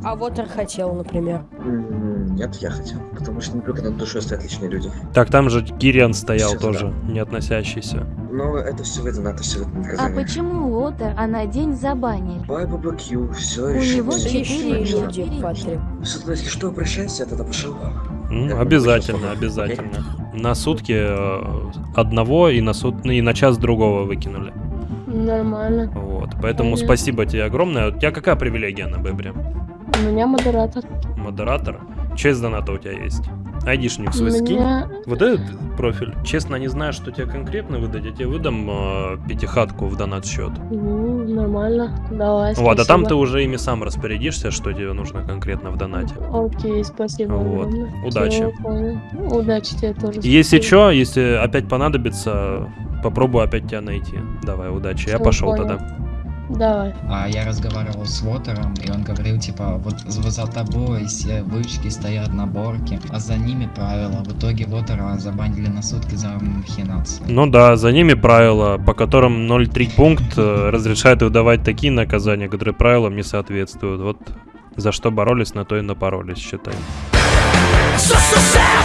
А Вотер хотел, например. Нет, я хотел. Потому что не только над душой стоят личные люди. Так, там же Кириан стоял Всё, тоже, не относящийся. Но это все выдано, это все выдано А почему Лотер, а на день забанили? Бай BBQ, все У решено. него четыре люди. люди, Патрик. Сюда, если что, обращайся, я тогда пошел. Я обязательно, обязательно. На сутки э, одного и на, сут... и на час другого выкинули. Нормально. Вот, поэтому Понятно. спасибо тебе огромное. У тебя какая привилегия на Бебре? У меня модератор. Модератор? Честь доната у тебя есть? Айдишник свой скинь. меня- Вот этот профиль. Честно, не знаю, что тебе конкретно выдать. Я тебе выдам э, пятихатку в донат счет. Ну, нормально. Давай, Вот, а там ты спасибо. уже ими сам распорядишься, что тебе нужно конкретно в донате. Окей, спасибо. Вот. Удачи. Понял. Удачи тебе тоже. Если спасибо. что, если опять понадобится, попробую опять тебя найти. Давай, удачи. Я Всё, пошел понял. тогда. Давай. А я разговаривал с Вотером, и он говорил, типа, вот за тобой все вышки стоят на борке, а за ними правила. В итоге Вотера забанили на сутки за махинацию. Ну да, за ними правила, по которым 0,3 пункт э, разрешает выдавать такие наказания, которые правилам не соответствуют. Вот за что боролись, на то и напоролись, считай. So, so sad,